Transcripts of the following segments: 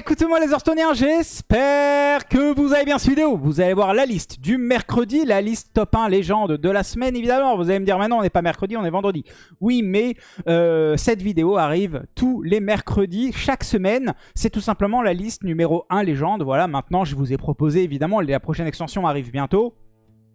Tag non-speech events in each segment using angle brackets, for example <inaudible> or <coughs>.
écoutez-moi les Hearthstoneers, j'espère que vous avez bien suivi vidéo. Vous allez voir la liste du mercredi, la liste top 1 légende de la semaine évidemment. Vous allez me dire maintenant on n'est pas mercredi, on est vendredi. Oui mais euh, cette vidéo arrive tous les mercredis, chaque semaine. C'est tout simplement la liste numéro 1 légende. Voilà maintenant je vous ai proposé évidemment, la prochaine extension arrive bientôt.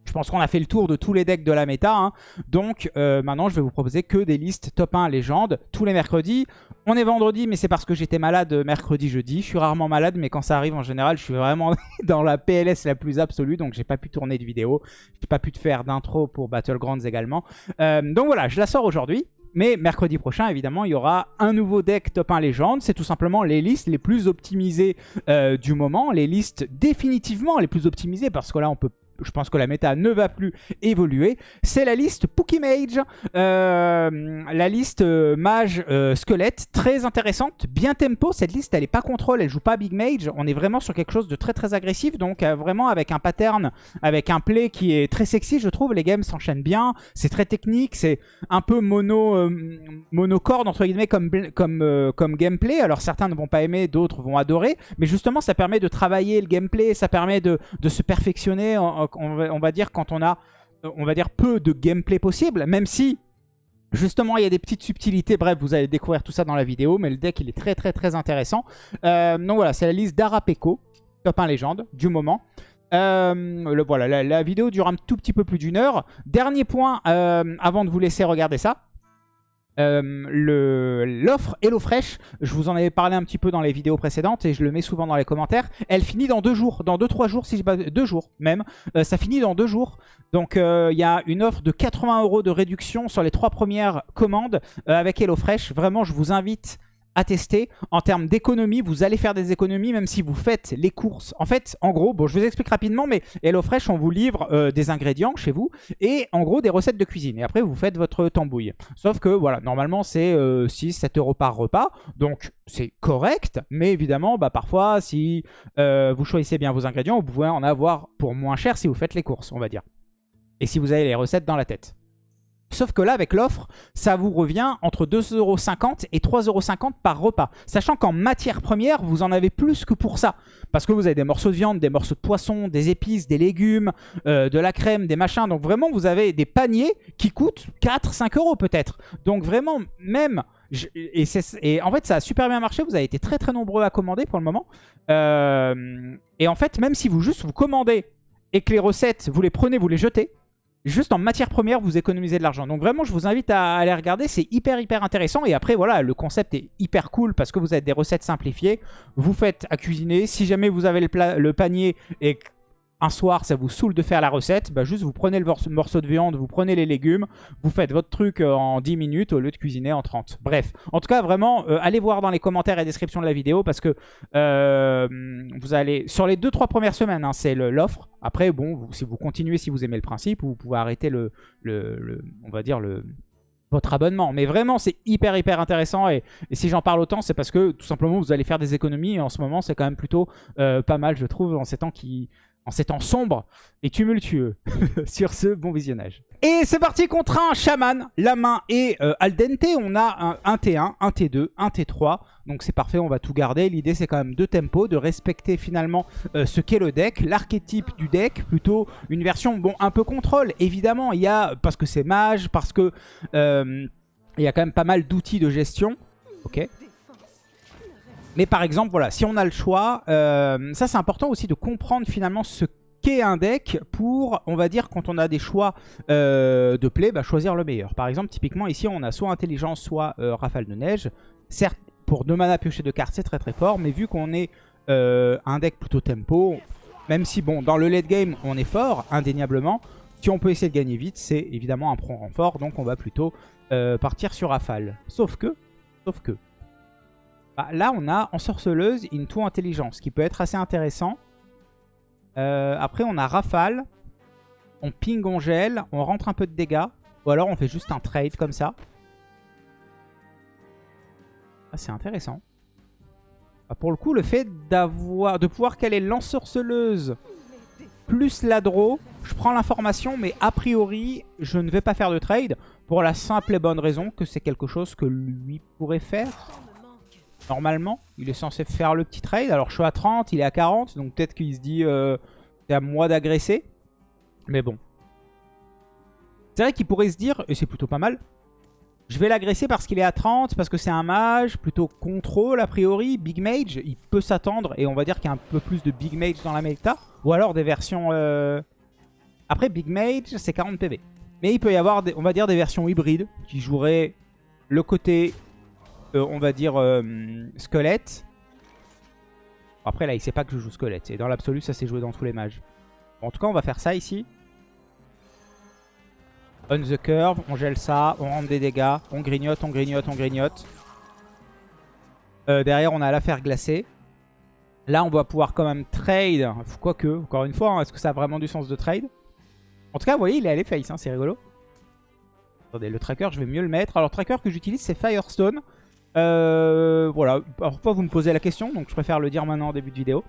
Je pense qu'on a fait le tour de tous les decks de la méta. Hein. Donc euh, maintenant, je vais vous proposer que des listes top 1 légende tous les mercredis. On est vendredi, mais c'est parce que j'étais malade mercredi, jeudi. Je suis rarement malade, mais quand ça arrive en général, je suis vraiment <laughs> dans la PLS la plus absolue. Donc j'ai pas pu tourner de vidéo. J'ai pas pu te faire d'intro pour Battlegrounds également. Euh, donc voilà, je la sors aujourd'hui. Mais mercredi prochain, évidemment, il y aura un nouveau deck top 1 légende. C'est tout simplement les listes les plus optimisées euh, du moment. Les listes définitivement les plus optimisées parce que là, on peut je pense que la méta ne va plus évoluer, c'est la liste Pokimage, euh, la liste euh, mage euh, squelette, très intéressante, bien tempo, cette liste elle est pas contrôle, elle joue pas big mage, on est vraiment sur quelque chose de très très agressif, donc vraiment avec un pattern, avec un play qui est très sexy je trouve, les games s'enchaînent bien, c'est très technique, c'est un peu mono, monocorde entre guillemets comme, comme, comme gameplay, alors certains ne vont pas aimer, d'autres vont adorer, mais justement ça permet de travailler le gameplay, ça permet de, de se perfectionner on va, dire, quand on a euh, on va dire peu de gameplay possible, même si Justement, il y a des petites subtilités. Bref, vous allez découvrir tout ça dans la vidéo. Mais le deck, il est très, très, très intéressant. Euh, donc voilà, c'est la liste d'Arapeco, top 1 légende, du moment. Euh, voilà, la, vidéo dure un tout petit peu plus d'une heure. Dernier point, avant de vous laisser regarder ça. Euh, l'offre HelloFresh, je vous en avais parlé un petit peu dans les vidéos précédentes et je le mets souvent dans les commentaires. Elle finit dans deux jours, dans deux trois jours, si pas deux jours même. Euh, ça finit dans deux jours. Donc euh, il y a une offre de 80 euros de réduction sur les trois premières commandes avec HelloFresh. Vraiment, je vous invite à tester. En termes d'économie, vous allez faire des économies même si vous faites les courses. En fait, en gros, bon, je vous explique rapidement, mais HelloFresh, on vous livre euh, des ingrédients chez vous et en gros des recettes de cuisine. Et après, vous faites votre tambouille. Sauf que, voilà, normalement, c'est 6-7 euh, euros par repas. Donc, c'est correct. Mais évidemment, bah, parfois, si euh, vous choisissez bien vos ingrédients, vous pouvez en avoir pour moins cher si vous faites les courses, on va dire. Et si vous avez les recettes dans la tête. Sauf que là, avec l'offre, ça vous revient entre 2,50€ et 3,50€ par repas. Sachant qu'en matière première, vous en avez plus que pour ça. Parce que vous avez des morceaux de viande, des morceaux de poisson, des épices, des légumes, euh, de la crème, des machins. Donc vraiment, vous avez des paniers qui coûtent 4-5 euros peut-être. Donc vraiment, même... et, en fait, ça a super bien marché. Vous avez été très très nombreux à commander pour le moment. Euh, et en fait, même si vous juste vous commandez et que les recettes, vous les prenez, vous les jetez, juste en matière première, vous économisez de l'argent. Donc vraiment, je vous invite à aller regarder. C'est hyper, hyper intéressant. Et après, voilà, le concept est hyper cool parce que vous avez des recettes simplifiées. Vous faites à cuisiner. Si jamais vous avez le, panier et un soir ça vous saoule de faire la recette, bah juste vous prenez le morceau de viande, vous prenez les légumes, vous faites votre truc euh, en 10 minutes au lieu de cuisiner en 30. Bref, en tout cas vraiment, euh, allez voir dans les commentaires et description de la vidéo parce que euh, vous allez, sur les 2-3 premières semaines, hein, c'est l'offre. Après, bon, si vous continuez, si vous aimez le principe, vous pouvez arrêter le, on va dire votre abonnement. Mais vraiment, c'est hyper, hyper intéressant. Et, si j'en parle autant, c'est parce que tout simplement, vous allez faire des économies. Et en ce moment, c'est quand même plutôt pas mal, je trouve, en ces temps qui, en ces temps sombres et tumultueux. <laughs> Sur ce, bon visionnage. Et c'est parti contre un chaman. La main est euh, al dente. On a un, T1, un T2, un T3. Donc c'est parfait, on va tout garder. L'idée c'est quand même de tempo, de respecter finalement euh, ce qu'est le deck. L'archétype du deck, plutôt une version bon un peu contrôle. Évidemment, il y a, parce que c'est mage, parce que euh, il y a quand même pas mal d'outils de gestion. Ok. Mais par exemple, voilà, si on a le choix, euh, ça c'est important aussi de comprendre finalement ce qu'est un deck pour, on va dire, quand on a des choix euh, de play, bah, choisir le meilleur. Par exemple, typiquement ici, on a soit intelligence, soit euh, rafale de neige. Certes, pour 2 mana piocher de cartes, c'est très très fort, mais vu qu'on est un deck plutôt tempo, même si, bon, dans le late game, on est fort, indéniablement, si on peut essayer de gagner vite, c'est évidemment un prompt renfort, donc on va plutôt partir sur rafale. Sauf que, sauf que, bah, là, on a Ensorceleuse, Into Intelligence, qui peut être assez intéressant. Euh, après, on a Rafale. On ping, on gèle, on rentre un peu de dégâts. Ou alors, on fait juste un trade comme ça. Ah, c'est intéressant. Bah, pour le coup, le fait d'avoir, de pouvoir caler l'ensorceleuse plus la draw, je prends l'information, mais a priori, je ne vais pas faire de trade. Pour la simple et bonne raison que c'est quelque chose que lui pourrait faire. Normalement, il est censé faire le petit trade. Alors je suis à 30, il est à 40. Donc peut-être qu'il se dit euh, c'est à moi d'agresser. Mais bon. C'est vrai qu'il pourrait se dire, et c'est plutôt pas mal, je vais l'agresser parce qu'il est à 30, parce que c'est un mage, plutôt contrôle a priori, big mage, il peut s'attendre, et on va dire qu'il y a un peu plus de big mage dans la méta, ou alors des versions... Euh, après big mage c'est 40 PV. Mais il peut y avoir, on va dire, des versions hybrides qui joueraient le côté, on va dire, euh, squelette. Après là il sait pas que je joue squelette, et dans l'absolu ça s'est joué dans tous les mages. en tout cas on va faire ça ici. On the curve, on gèle ça, on rentre des dégâts, on grignote, on grignote, on grignote. Euh, derrière, on a l'affaire glacée. Là, on va pouvoir quand même trade. Quoique, encore une fois, hein, est-ce que ça a vraiment du sens de trade? En tout cas, vous voyez, il est allé face, hein, c'est rigolo. Attendez, le tracker, je vais mieux le mettre. Alors, tracker que j'utilise, c'est Firestone. Euh, voilà, parfois vous me posez la question, donc je préfère le dire maintenant en début de vidéo.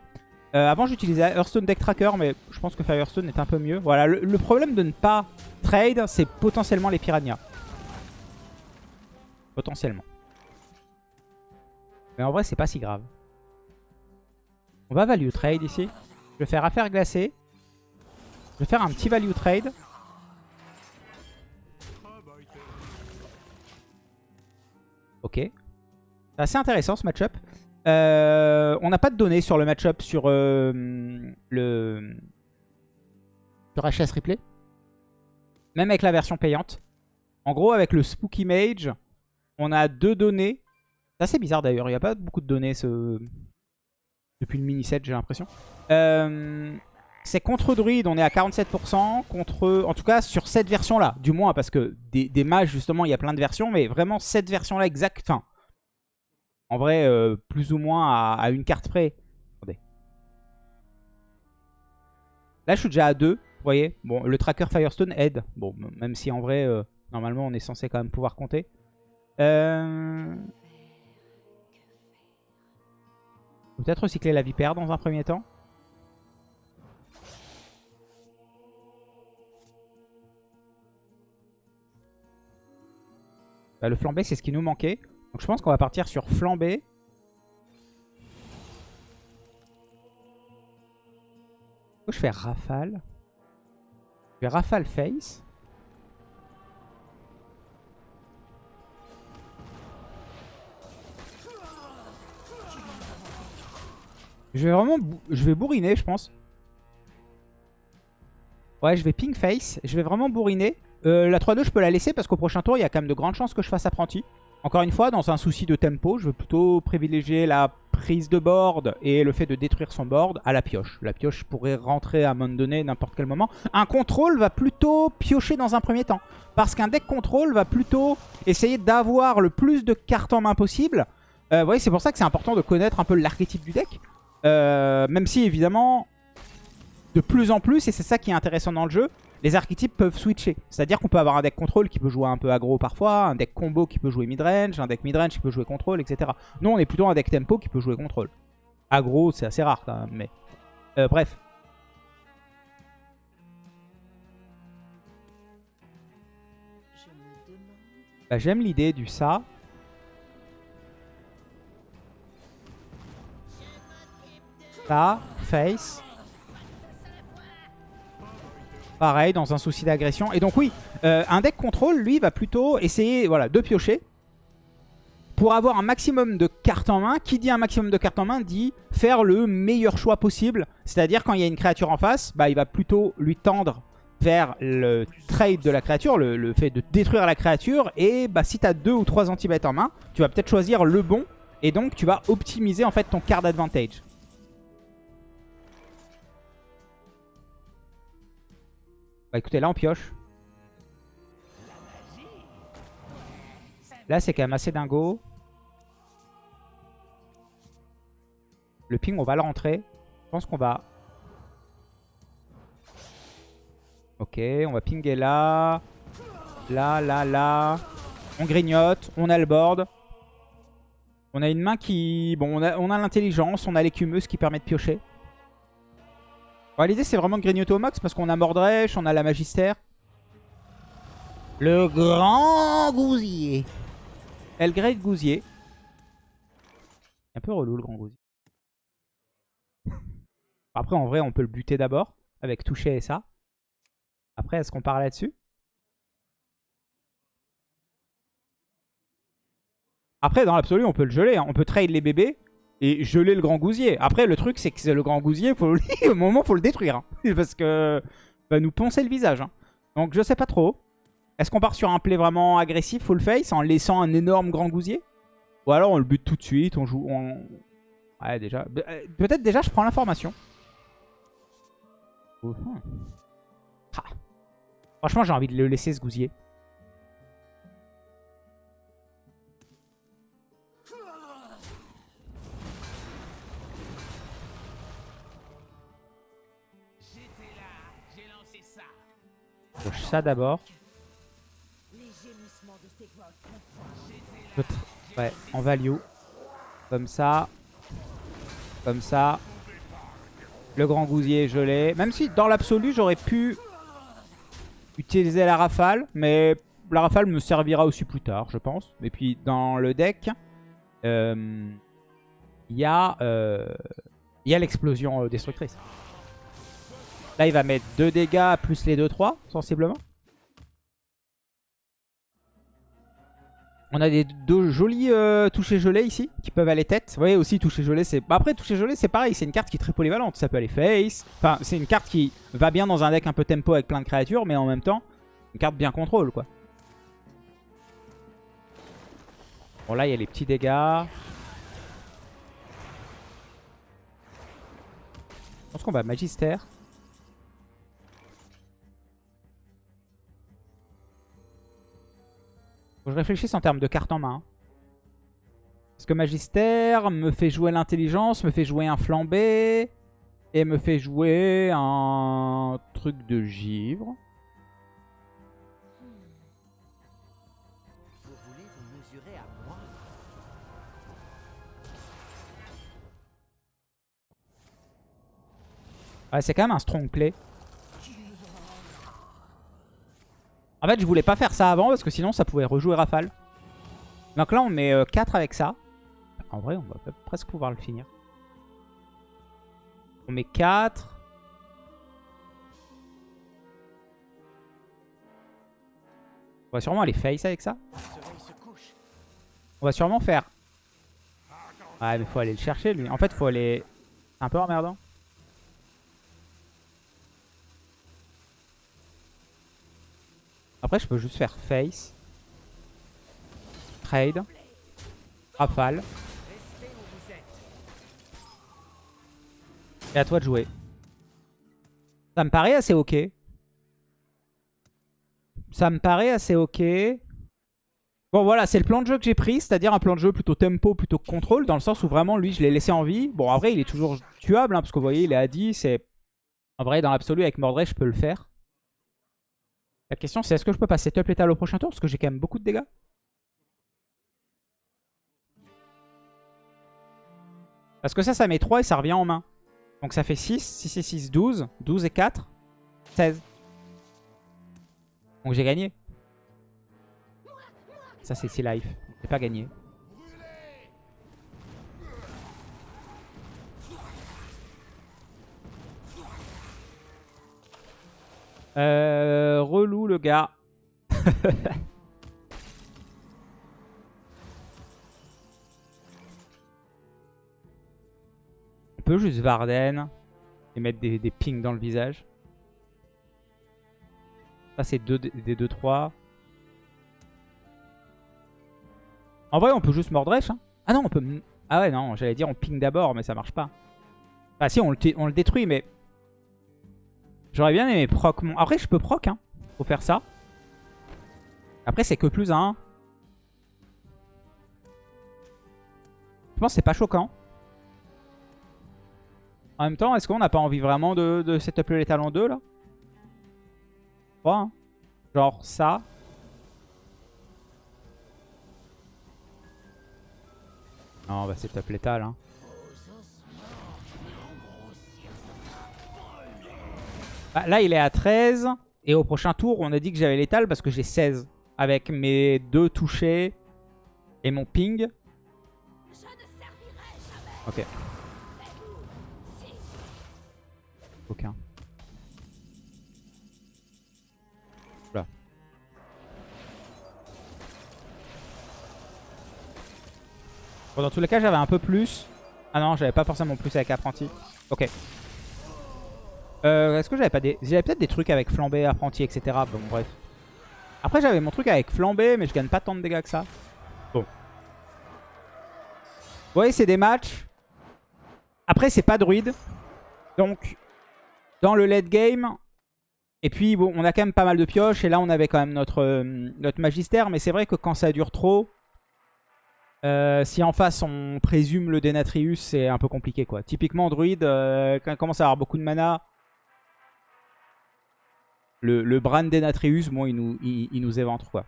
Euh, avant j'utilisais Hearthstone Deck Tracker mais je pense que Firestone est un peu mieux. Voilà, le, problème de ne pas trade c'est potentiellement les piranhas. Potentiellement. Mais en vrai c'est pas si grave. On va value trade ici. Je vais faire affaire glacée. Je vais faire un petit value trade. Ok. C'est assez intéressant ce match-up. Euh, on n'a pas de données sur le match-up sur euh, le sur HS Replay? Même avec la version payante. En gros, avec le Spooky Mage, on a deux données. C'est assez bizarre d'ailleurs, il n'y a pas beaucoup de données ce... depuis le mini-set, j'ai l'impression. Euh, c'est contre Druid, on est à 47%. Contre, en tout cas, sur cette version-là, du moins, parce que des, des mages, justement, il y a plein de versions, mais vraiment cette version-là exacte. Enfin, en vrai, euh, plus ou moins à, une carte près. Là, je suis déjà à 2. Vous voyez Bon, le tracker Firestone aide. Bon, même si en vrai, euh, normalement, on est censé quand même pouvoir compter. Euh... Peut-être recycler la vipère dans un premier temps. Bah, le flambé, c'est ce qui nous manquait. Donc je pense qu'on va partir sur flambée. Je fais rafale. Je fais rafale face. Je vais vraiment... Je vais bourriner, je pense. Ouais, je vais ping face. Je vais vraiment bourriner. Euh, la 3-2, je peux la laisser parce qu'au prochain tour, il y a quand même de grandes chances que je fasse apprenti. Encore une fois, dans un souci de tempo, je veux plutôt privilégier la prise de board et le fait de détruire son board à la pioche. La pioche pourrait rentrer à un moment donné, n'importe quel moment. Un contrôle va plutôt piocher dans un premier temps. Parce qu'un deck contrôle va plutôt essayer d'avoir le plus de cartes en main possible. Euh, vous voyez, c'est pour ça que c'est important de connaître un peu l'archétype du deck. Euh, même si, évidemment, de plus en plus, et c'est ça qui est intéressant dans le jeu, les archétypes peuvent switcher. C'est-à-dire qu'on peut avoir un deck contrôle qui peut jouer un peu aggro parfois, un deck combo qui peut jouer midrange, un deck midrange qui peut jouer contrôle, etc. Nous, on est plutôt un deck tempo qui peut jouer contrôle. Aggro, c'est assez rare quand même, mais... Euh, bref. Bah, J'aime l'idée du ça. Ça, face. Pareil, dans un souci d'agression. Et donc oui, euh, un deck contrôle, lui, va plutôt essayer voilà, de piocher pour avoir un maximum de cartes en main. Qui dit un maximum de cartes en main dit faire le meilleur choix possible. C'est-à-dire quand il y a une créature en face, bah, il va plutôt lui tendre vers le trade de la créature, le, fait de détruire la créature. Et bah, si tu as deux ou trois anti en main, tu vas peut-être choisir le bon. Et donc tu vas optimiser en fait ton card advantage. Bah écoutez, là on pioche. Là c'est quand même assez dingo. Le ping on va le rentrer. Je pense qu'on va... Ok, on va pinguer là. Là, là, là. On grignote, on a le board. On a une main qui... Bon, on a l'intelligence, on a l'écumeuse qui permet de piocher. L'idée c'est vraiment de grignoter au max parce qu'on a Mordresh, on a la Magistère. Le grand gousier. El Great Gousier. un peu relou le grand gousier. <laughs> Après, en vrai, on peut le buter d'abord avec toucher et ça. Après, est-ce qu'on part là-dessus? Après, dans l'absolu, on peut le geler. Hein. On peut trade les bébés et geler le grand gousier. Après, le truc, c'est que le grand gousier, <laughs> au moment, faut le détruire. Hein. <laughs> Parce que va nous poncer le visage. Hein. Donc, je sais pas trop. Est-ce qu'on part sur un play vraiment agressif, full face, en laissant un énorme grand gousier? Ou alors on le bute tout de suite, on joue... Ouais, déjà. Euh, peut-être déjà, je prends l'information. Ah. Franchement, j'ai envie de le laisser, ce gousier. Ça d'abord. Ouais, en value. Comme ça. Comme ça. Le grand gousier, l'ai. Même si dans l'absolu, j'aurais pu utiliser la rafale. Mais la rafale me servira aussi plus tard, je pense. Et puis dans le deck, euh, il y a, euh, a l'explosion euh, destructrice. Là, il va mettre 2 dégâts plus les 2-3, sensiblement. On a des deux jolis euh, touchés ici qui peuvent aller tête. Vous voyez aussi toucher gelé c'est... Bah, après toucher gelé c'est pareil, c'est une carte qui est très polyvalente. Ça peut aller face. Enfin c'est une carte qui va bien dans un deck un peu tempo avec plein de créatures mais en même temps une carte bien contrôle quoi. Bon là il y a les petits dégâts. Je pense qu'on va Magister. Faut que je réfléchisse en termes de carte en main. Parce que Magister me fait jouer l'intelligence, me fait jouer un flambé. Et me fait jouer un truc de givre. Ouais, c'est quand même un strong play. En fait, je voulais pas faire ça avant parce que sinon ça pouvait rejouer Rafale. Donc là, on met 4 euh, avec ça. En vrai, on va presque pouvoir le finir. On met 4. On va sûrement aller face avec ça. On va sûrement faire... Ouais, mais faut aller le chercher, lui. En fait, faut aller... C'est un peu emmerdant. Après, je peux juste faire face. Trade. Rafale. Et à toi de jouer. Ça me paraît assez ok. Ça me paraît assez ok. Bon voilà, c'est le plan de jeu que j'ai pris, c'est-à-dire un plan de jeu plutôt tempo, plutôt contrôle, dans le sens où vraiment lui je l'ai laissé en vie. Bon après il est toujours tuable, hein, parce que vous voyez il est à 10 et en vrai dans l'absolu avec Mordred je peux le faire. La question c'est est-ce que je peux passer top létal au prochain tour? Parce que j'ai quand même beaucoup de dégâts. Parce que ça, ça met 3 et ça revient en main. Donc ça fait 6. 6 et 6, 12. 12 et 4, 16. Donc j'ai gagné. Ça c'est 6 life. J'ai pas gagné. Euh, relou le gars. On peut juste Varden et mettre des, pings dans le visage. Ça c'est des 2-3. En vrai on peut juste Mordresh. Hein. Ah non on peut... Ah ouais non j'allais dire on ping d'abord mais ça marche pas. Bah si on le détruit mais J'aurais bien aimé proc mon... Après, je peux proc, hein. Faut faire ça. Après, c'est que plus 1. Je pense que c'est pas choquant. En même temps, est-ce qu'on n'a pas envie vraiment de, de setup létal en 2, là? Je hein. Genre ça. Non, on va setup létal, hein. Bah, là, il est à 13. Et au prochain tour, on a dit que j'avais l'étal parce que j'ai 16. Avec mes deux touchés et mon ping. Ok. Aucun. Là. Bon, dans tous les cas, j'avais un peu plus. Ah non, j'avais pas forcément plus avec apprenti. Ok. Euh, Est-ce que j'avais pas des... J'avais peut-être des trucs avec flambé, apprenti, etc. Bon, bref. Après, j'avais mon truc avec flambé, mais je gagne pas tant de dégâts que ça. Bon. Vous voyez, c'est des matchs. Après, c'est pas druide. Donc, dans le late game... Et puis, bon, on a quand même pas mal de pioches. Et là, on avait quand même notre, euh, notre magistère. Mais c'est vrai que quand ça dure trop... Euh, si en face on présume le Denatrius, c'est un peu compliqué quoi. Typiquement druide, euh, quand il commence à avoir beaucoup de mana, le, le Bran Denatrius, bon, il nous, il, éventre quoi.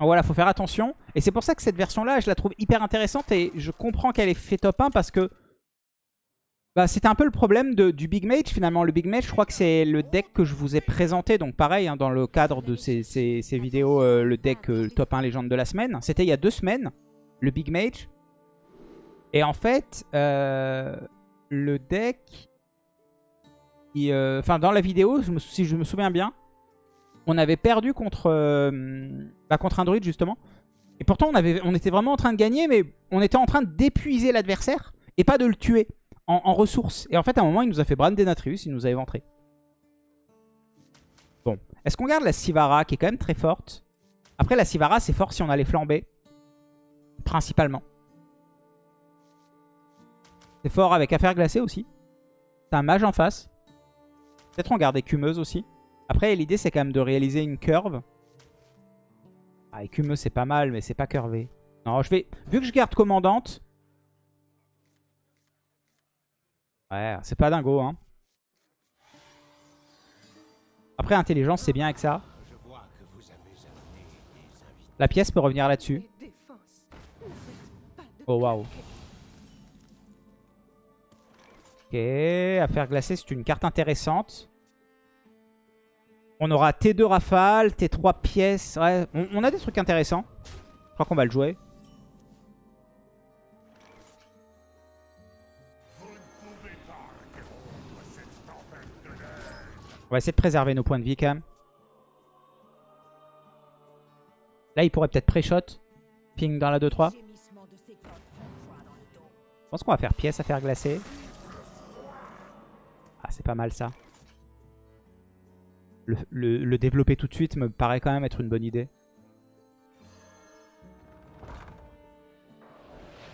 Voilà, faut faire attention. Et c'est pour ça que cette version-là, je la trouve hyper intéressante et je comprends qu'elle est fait top 1 parce que bah, c'était un peu le problème du Big Mage finalement. Le Big Mage, je crois que c'est le deck que je vous ai présenté. Donc pareil, hein, dans le cadre de ces, vidéos, euh, le deck top 1 légende de la semaine. C'était il y a deux semaines le Big Mage. Et en fait, euh, le deck... Euh, enfin, dans la vidéo, si je me souviens bien, on avait perdu contre, euh, bah, contre un druide, justement. Et pourtant, on, avait, on était vraiment en train de gagner, mais on était en train d'épuiser l'adversaire et pas de le tuer en, ressources. Et en fait, à un moment, il nous a fait Brand Denatrius, il nous a éventré. Bon. Est-ce qu'on garde la Sivara, qui est quand même très forte? Après, la Sivara, c'est fort si on a les principalement. C'est fort avec affaire glacée aussi. T'as un mage en face. Peut-être on garde écumeuse aussi. Après, l'idée, c'est quand même de réaliser une curve. Ah, écumeuse, c'est pas mal, mais c'est pas curvé. Non, je vais... Vu que je garde commandante... Ouais, c'est pas dingo, hein. Après, intelligence, c'est bien avec ça. La pièce peut revenir là-dessus. Oh waouh. Ok, affaire glacée, c'est une carte intéressante. On aura T2 rafale, T3 pièces. Ouais, on, a des trucs intéressants. Je crois qu'on va le jouer. On va essayer de préserver nos points de vie quand même. Là, il pourrait peut-être pré-shot. Ping dans la 2-3. Je pense qu'on va faire pièce à faire glacer. C'est pas mal ça. Le, développer tout de suite me paraît quand même être une bonne idée.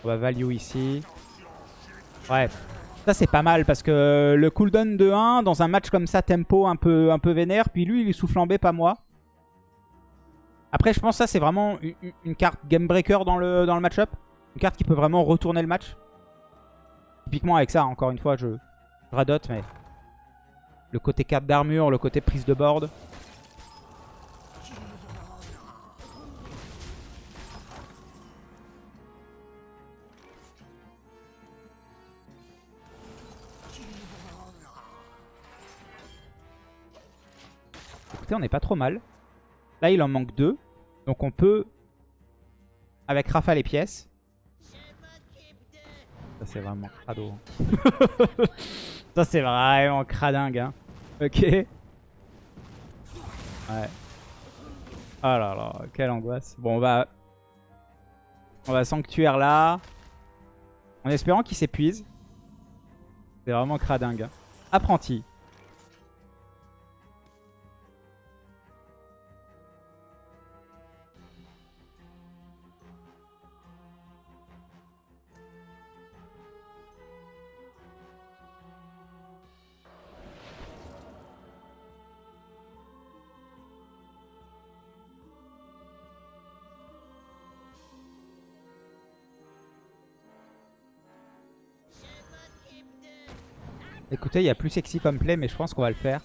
On va value ici. Ouais, ça c'est pas mal parce que le cooldown de 1 dans un match comme ça, tempo un peu, un peu vénère. Puis lui, il est sous flambé, pas moi. Après, je pense que ça c'est vraiment une, carte game breaker dans le, dans le match-up. Une carte qui peut vraiment retourner le match. Typiquement avec ça, encore une fois, je, radote, mais le côté carte d'armure, le côté prise de board. Écoutez, on n'est pas trop mal. Là, il en manque deux. Donc on peut, avec rafale et pièces, ça c'est vraiment crado. <laughs> ça c'est vraiment cradingue. Hein. Ok. Ouais. Oh là là, quelle angoisse. Bon, on va... On va sanctuaire là. En espérant qu'il s'épuise. C'est vraiment cradingue. Hein. Apprenti. Écoutez, il y a plus sexy comme play, mais je pense qu'on va le faire.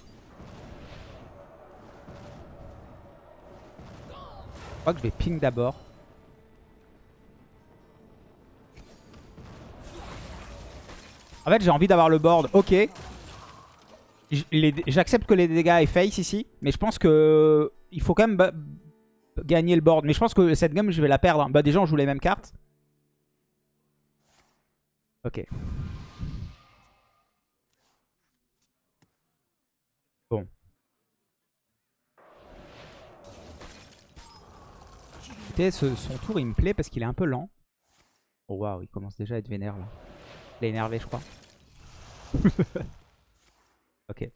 Je crois que je vais ping d'abord. En fait, j'ai envie d'avoir le board. Ok. J'accepte que les dégâts aient face ici. Mais je pense que il faut quand même gagner le board. Mais je pense que cette game, je vais la perdre. Bah déjà, on joue les mêmes cartes. Ok. Bon. Son tour il me plaît parce qu'il est un peu lent. Oh waouh, il commence déjà à être vénère là. Il est énervé je crois. <laughs> ok.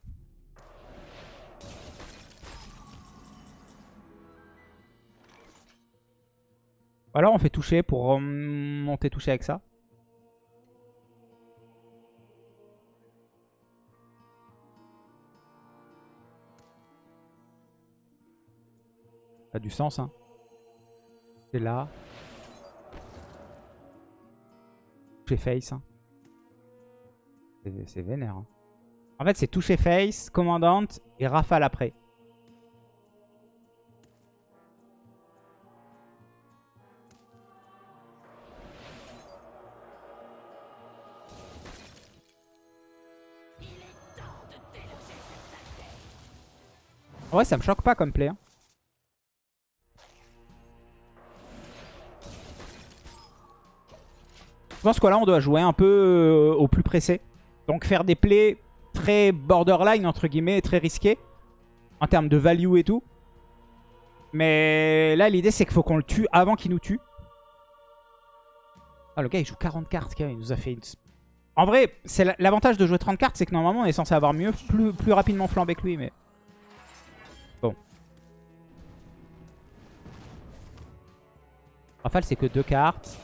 Alors on fait toucher pour monter toucher avec ça. Ça a du sens hein. C'est là. Toucher face. hein. C'est- vénère. hein. En fait c'est toucher face, commandante et rafale après. Ouais, ça me choque pas comme play. hein. Je pense que là, on doit jouer un peu euh, au plus pressé. Donc faire des plays très borderline, entre guillemets, très risqués. En termes de value et tout. Mais là, l'idée, c'est qu'il faut qu'on le tue avant qu'il nous tue. Ah, le gars, il joue 40 cartes. Il nous a fait une... En vrai, c'est la- l'avantage de jouer 30 cartes, c'est que normalement, on est censé avoir mieux, plus, plus rapidement flambé que lui. Mais Bon. Rafale, c'est que deux cartes.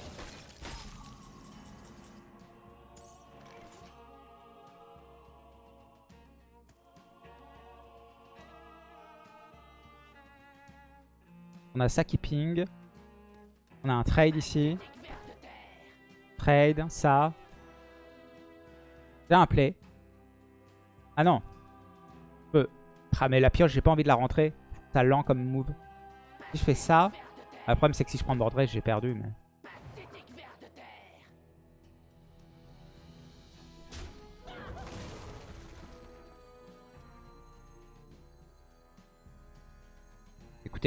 On a ça qui ping. On a un trade ici. Trade, ça. J'ai un play. Ah non. Euh, Ah mais la pioche, j'ai pas envie de la rentrer. Ça lent comme move. Si je fais ça... Le problème c'est que si je prends race, j'ai perdu. Mais...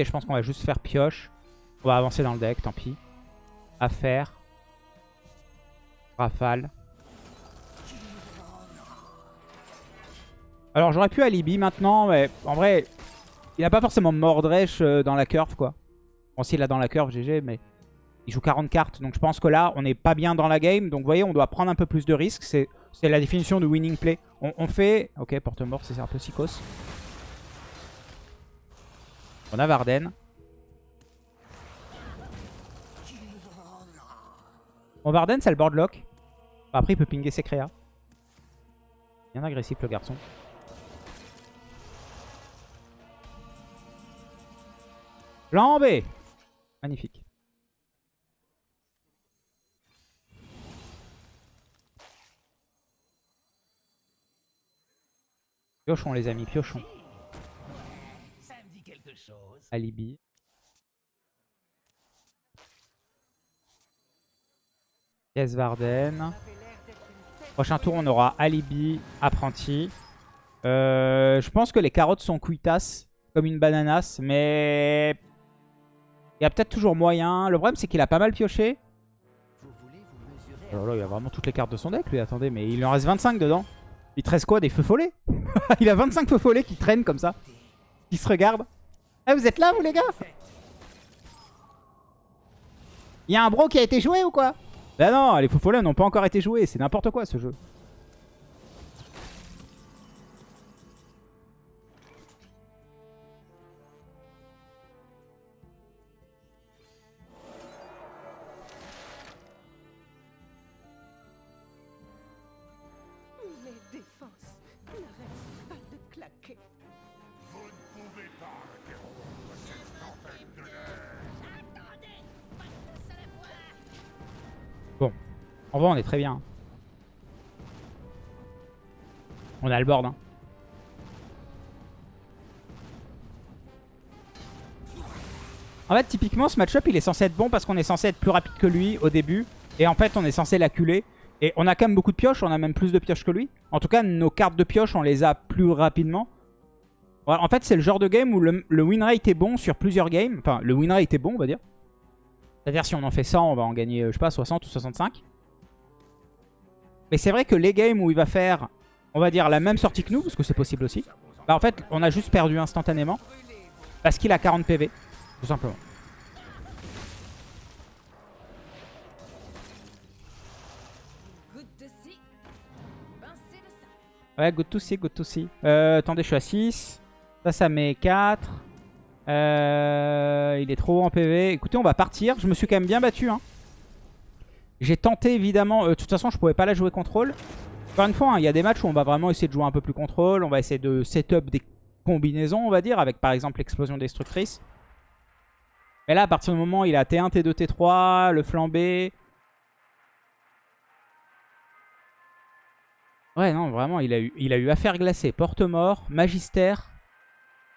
Je pense qu'on va juste faire pioche. On va avancer dans le deck, tant pis. Affaire. Rafale. Alors j'aurais pu alibi maintenant, mais en vrai, il n'a pas forcément Mordresh euh, dans la curve, quoi. Bon, s'il a dans la curve, GG, mais il joue 40 cartes. Donc je pense que là, on n'est pas bien dans la game. Donc vous voyez, on doit prendre un peu plus de risques. C'est la définition de winning play. On, on fait... Ok, porte-mort, c'est un peu psychos. On a Varden. Bon, Varden, c'est le board lock. Après, il peut pinguer ses créas. Bien agressif, le garçon. Lambé Magnifique. Piochons les amis, piochons. Alibi. Yes Varden. Prochain tour, on aura Alibi, Apprenti. Euh, je pense que les carottes sont cuitas, comme une bananas, mais il y a peut-être toujours moyen. Le problème, c'est qu'il a pas mal pioché. Oh là, il a vraiment toutes les cartes de son deck, lui. Attendez, mais il en reste 25 dedans. Il te reste quoi Des feux follets? <laughs> Il a 25 feux follets qui traînent comme ça. Qui se regardent. Ah, vous êtes là, vous, les gars? Il y a un bro qui a été joué ou quoi? Bah non, les feux follets n'ont pas encore été joués. C'est n'importe quoi, ce jeu. On est très bien. On a le board. Hein. En fait, typiquement, ce match-up, il est censé être bon parce qu'on est censé être plus rapide que lui au début. Et en fait, on est censé l'acculer. Et on a quand même beaucoup de pioches. On a même plus de pioches que lui. En tout cas, nos cartes de pioche, on les a plus rapidement. En fait, c'est le genre de game où le, le win rate est bon sur plusieurs games. Enfin, le win rate est bon, on va dire. C'est-à-dire, si on en fait 100, on va en gagner, euh, je sais pas, 60 ou 65. Mais c'est vrai que les games où il va faire, on va dire, la même sortie que nous, parce que c'est possible aussi, bah en fait, on a juste perdu instantanément. Parce qu'il a 40 PV, tout simplement. Ouais, good to see, good to see. Euh, attendez, je suis à 6. Ça, ça met 4. Euh, il est trop en PV. Écoutez, on va partir. Je me suis quand même bien battu. Hein. J'ai tenté, évidemment... euh, de toute façon, je pouvais pas la jouer contrôle. Encore une fois, hein, il y a des matchs où on va vraiment essayer de jouer un peu plus contrôle. On va essayer de setup des combinaisons, on va dire, avec par exemple l'explosion destructrice. Mais là, à partir du moment où il a T1, T2, T3, le flambé... Ouais, non, vraiment, il a eu, il a eu affaire glacée, porte-mort, magistère.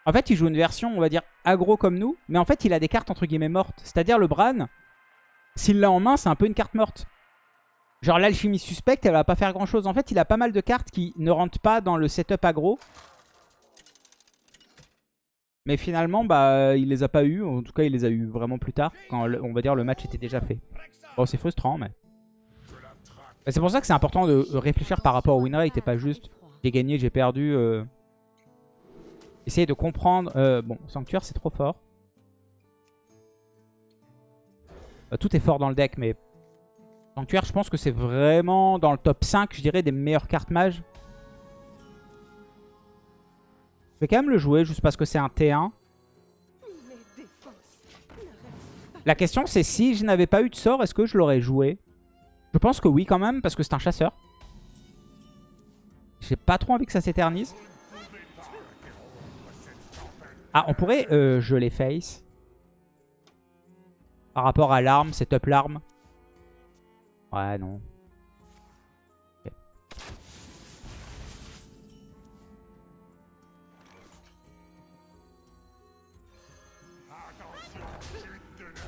En fait, il joue une version, on va dire, aggro comme nous. Mais en fait, il a des cartes, entre guillemets, mortes. C'est-à-dire, le Bran, s'il l'a en main, c'est un peu une carte morte. Genre, l'alchimie suspecte, elle va pas faire grand-chose. En fait, il a pas mal de cartes qui ne rentrent pas dans le setup aggro. Mais finalement, bah, il les a pas eu. En tout cas, il les a eu vraiment plus tard. Quand, on va dire, le match était déjà fait. Bon, c'est frustrant, mais... C'est pour ça que c'est important de réfléchir par rapport au win rate et pas juste j'ai gagné, j'ai perdu. euh. Essayer de comprendre. euh, bon, Sanctuaire, c'est trop fort. Tout est fort dans le deck, mais Sanctuaire, je pense que c'est vraiment dans le top 5, je dirais, des meilleures cartes mages. Je vais quand même le jouer juste parce que c'est un T1. Mes défenses n'arrêtent La question, c'est si je n'avais pas eu de sort, est-ce que je l'aurais joué? Je pense que oui quand même, parce que c'est un chasseur. J'ai pas trop envie que ça s'éternise. Ah, on pourrait euh, geler face. Par rapport à l'arme, setup l'arme. Ouais, non.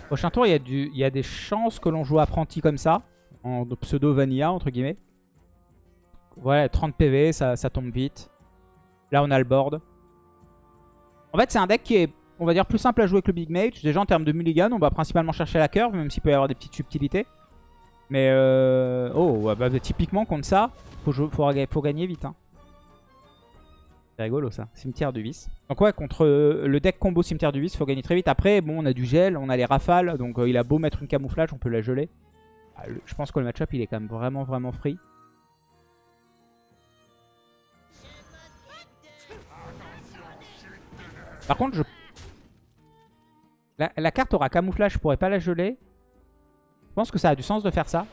Prochain tour, il y, a du, y a des chances que l'on joue apprenti comme ça. En pseudo vanilla, entre guillemets. Voilà, 30 PV, ça, ça tombe vite. Là, on a le board. En fait, c'est un deck qui est, on va dire, plus simple à jouer que le Big Mage. Déjà, en termes de mulligan, on va principalement chercher la curve, même s'il peut y avoir des petites subtilités. Mais, euh... oh, bah, typiquement, contre ça, faut, jouer- faut, faut gagner vite. Hein. C'est rigolo, ça. Cimetière du vice. Donc ouais, contre euh, le deck combo cimetière du vice, faut gagner très vite. Après, bon, on a du gel, on a les rafales. Donc euh, il a beau mettre une camouflage, on peut la geler. Ah, le- je pense que le match-up, il est quand même vraiment, vraiment free. Par contre, je... La, carte aura camouflage, je pourrais pas la geler. Je pense que ça a du sens de faire ça.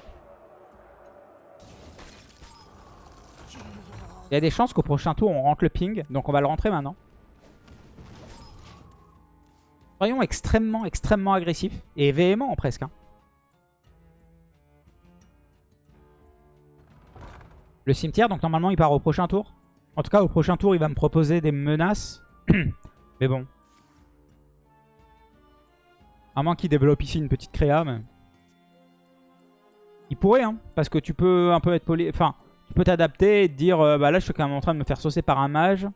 Il y a des chances qu'au prochain tour, on rentre le ping. Donc on va le rentrer maintenant. Soyons extrêmement, extrêmement agressifs. Et véhéments presque. hein. Le cimetière, donc normalement, il part au prochain tour. En tout cas, au prochain tour, il va me proposer des menaces. <coughs> mais bon. À moins qu'il développe ici une petite créa, mais... Il pourrait, hein. Parce que tu peux un peu être poli... Enfin, tu peux t'adapter et te dire... euh, bah là, je suis quand même en train de me faire saucer par un mage.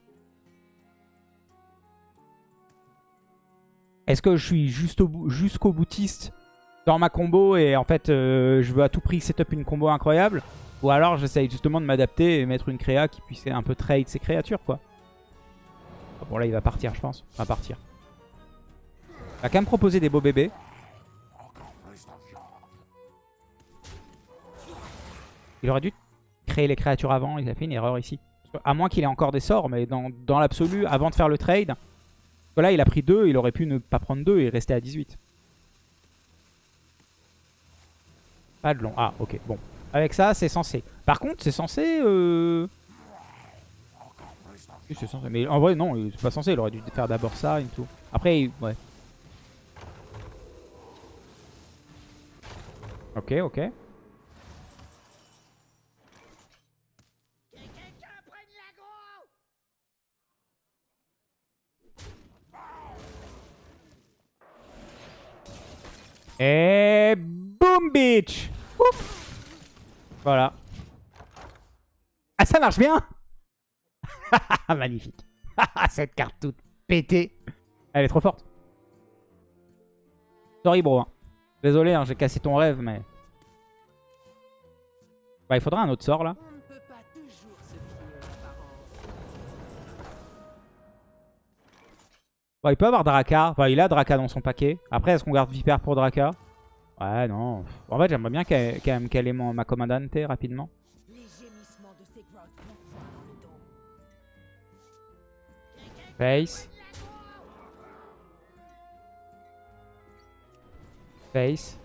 Est-ce que je suis jusqu'au boutiste dans ma combo et en fait, euh, je veux à tout prix setup une combo incroyable? Ou alors, j'essaye justement de m'adapter et mettre une créa qui puisse un peu trade ses créatures, quoi. Ah Bon, là, il va partir, je pense. Il va partir. Il va quand même proposer des beaux bébés. Il aurait dû créer les créatures avant. Il a fait une erreur ici. À moins qu'il ait encore des sorts, mais dans, dans l'absolu, avant de faire le trade... Là, il a pris 2. Il aurait pu ne pas prendre 2 et rester à 18. Pas de long. Ah, ok. Bon. Avec ça, c'est censé. Par contre, c'est censé... Euh... C'est censé. Mais en vrai, non, c'est pas censé. Il aurait dû faire d'abord ça et tout. Après, ouais. Ok, ok. Et boom bitch. Voilà. Ah ça marche bien <laughs> Magnifique. <laughs> Cette carte toute pétée. Elle est trop forte. Sorry bro. hein. Désolé, hein, j'ai cassé ton rêve, mais... Bah, il faudra un autre sort là. Bon, il peut avoir Draka. Enfin, il a Draka dans son paquet. Après, est-ce qu'on garde Viper pour Draka? Ouais, non. En fait, j'aimerais bien qu'elle quand même qu'elle ait ma commandante rapidement. Les Face.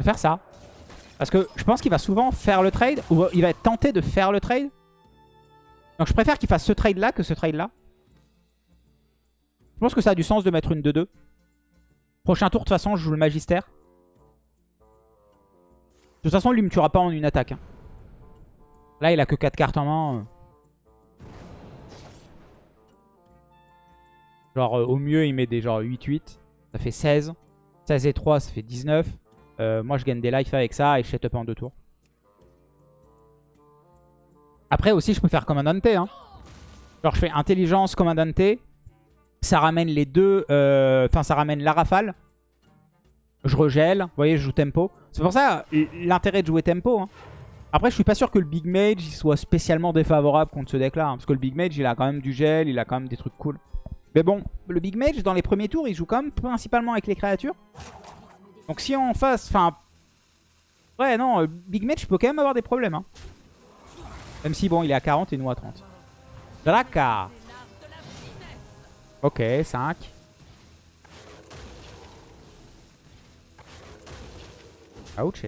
Faire ça. Parce que je pense qu'il va souvent faire le trade, ou il va être tenté de faire le trade. Donc je préfère qu'il fasse ce trade là que ce trade là. Je pense que ça a du sens de mettre une 2-2. Prochain tour, de toute façon, je joue le Magistère. De toute façon, lui me tuera pas en une attaque. hein. Là, il a que 4 cartes en main. euh. Genre, euh, au mieux, il met des genre 8-8. Ça fait 16. 16 et 3, ça fait 19. Euh, moi, je gagne des life avec ça et je set up en deux tours. Après, aussi, je peux faire Commandante. Hein. Genre, je fais Intelligence, Commandante. Ça ramène les deux... Enfin, ça ramène la rafale. Je regèle. Vous voyez, je joue tempo. C'est pour ça l'intérêt de jouer tempo. hein. Après, je suis pas sûr que le Big Mage soit spécialement défavorable contre ce deck-là. hein, parce que le Big Mage, il a quand même du gel, il a quand même des trucs cool. Mais bon, le Big Mage, dans les premiers tours, il joue quand même principalement avec les créatures. Donc si en face... Enfin... Ouais, non, euh, Big Mage peut quand même avoir des problèmes. hein. Même si, bon, il est à 40 et nous à 30. Draka Ok, 5. Ouch.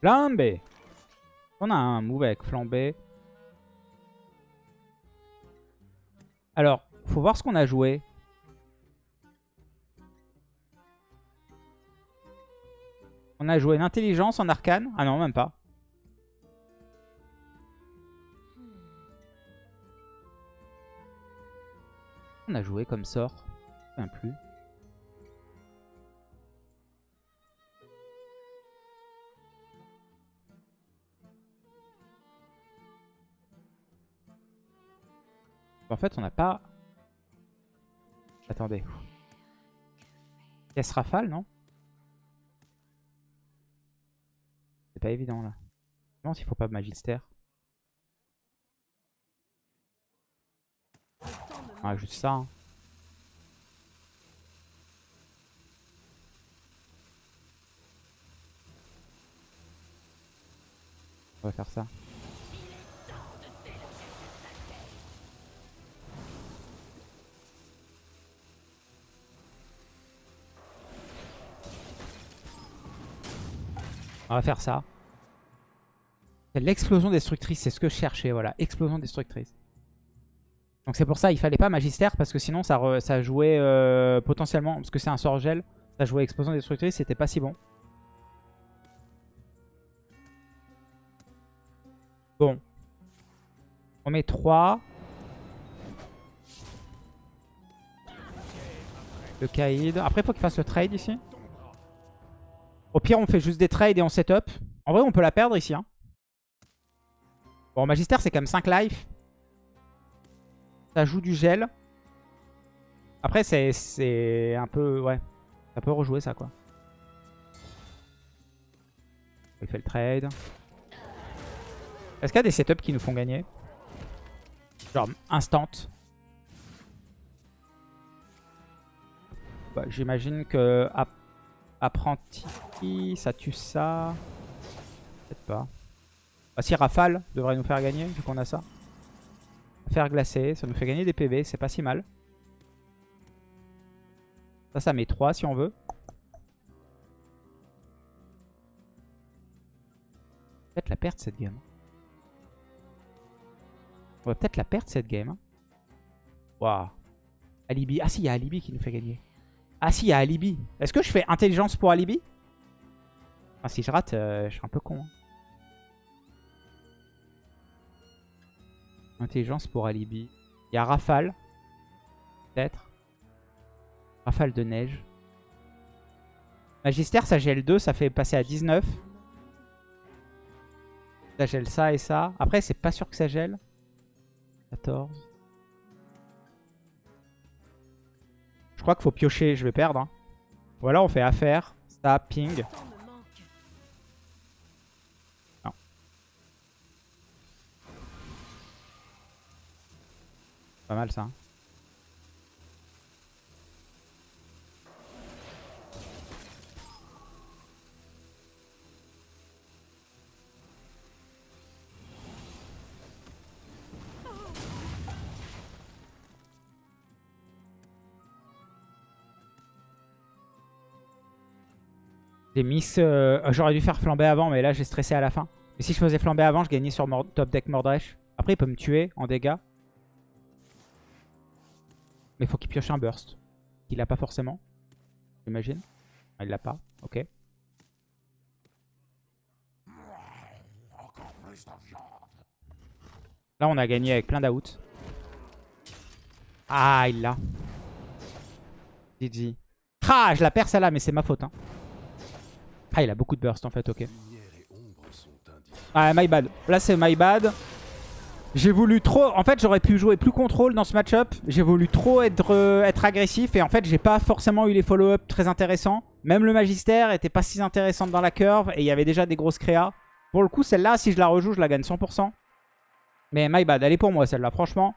Flambé. On a un move avec flambé. Alors, faut voir ce qu'on a joué. On a joué une intelligence en arcane. Ah non, même pas. On a joué comme sort. Je me souviens plus. En fait, on n'a pas... Attendez. Caisse rafale, non? C'est pas évident, là. Non, s'il faut pas magistère. Ah, juste ça. hein. On va faire ça. On va faire ça. C'est L'explosion destructrice, c'est ce que je cherchais, voilà. Explosion destructrice. Donc c'est pour ça, il fallait pas Magistère, parce que sinon ça, jouait euh, potentiellement, parce que c'est un sort gel, ça jouait Explosion destructrice, c'était pas si bon. Bon. On met 3. Le Kaïd. Après, il faut qu'il fasse le trade ici. Au pire, on fait juste des trades et on setup. En vrai, on peut la perdre ici. Hein. Bon, Magistère, c'est quand même 5 life. Ça joue du gel. Après, c'est- un peu... Ouais. Ça peut rejouer ça, quoi. Il fait le trade. Est-ce qu'il y a des setups qui nous font gagner? Genre instant. Bah, J'imagine que ap- apprenti, ça tue ça. Peut-être pas. Bah, si Rafale devrait nous faire gagner, vu qu'on a ça. Faire glacer, ça nous fait gagner des PV, c'est pas si mal. Ça, ça met 3 si on veut. Peut-être la perdre cette game. On va peut-être la perdre cette game. hein. Waouh. Alibi. Ah si, il y a Alibi qui nous fait gagner. Ah si, il y a Alibi. Est-ce que je fais intelligence pour Alibi? Ah, Si je rate, euh, je suis un peu con. hein. Intelligence pour Alibi. Il y a Rafale. Peut-être. Rafale de neige. Magister, ça gèle 2, ça fait passer à 19. Ça gèle ça et ça. Après, c'est pas sûr que ça gèle. 14. Je crois qu'il faut piocher, je vais perdre. hein. Ou alors on fait affaire, ça, ping. Pas mal ça. hein. J'ai miss... euh, J'aurais dû faire flamber avant, mais là j'ai stressé à la fin. Et si je faisais flamber avant, je gagnais sur top deck Mordresh. Après, il peut me tuer en dégâts. Mais faut qu'il pioche un burst. Il l'a pas forcément. J'imagine. Ah, il l'a pas. Ok. Là, on a gagné avec plein d'out. Ah, il l'a. GG. Ah, je la perds celle-là, mais c'est ma faute. hein. Ah, il a beaucoup de burst en fait, ok. Ah, my bad. Là, c'est my bad. J'ai voulu trop... En fait, j'aurais pu jouer plus contrôle dans ce match-up. J'ai voulu trop être, euh, être agressif. Et en fait, j'ai pas forcément eu les follow-up très intéressants. Même le Magister était pas si intéressante dans la curve. Et il y avait déjà des grosses créas. Pour le coup, celle-là, si je la rejoue, je la gagne 100%. Mais my bad. Elle est pour moi, celle-là. Franchement.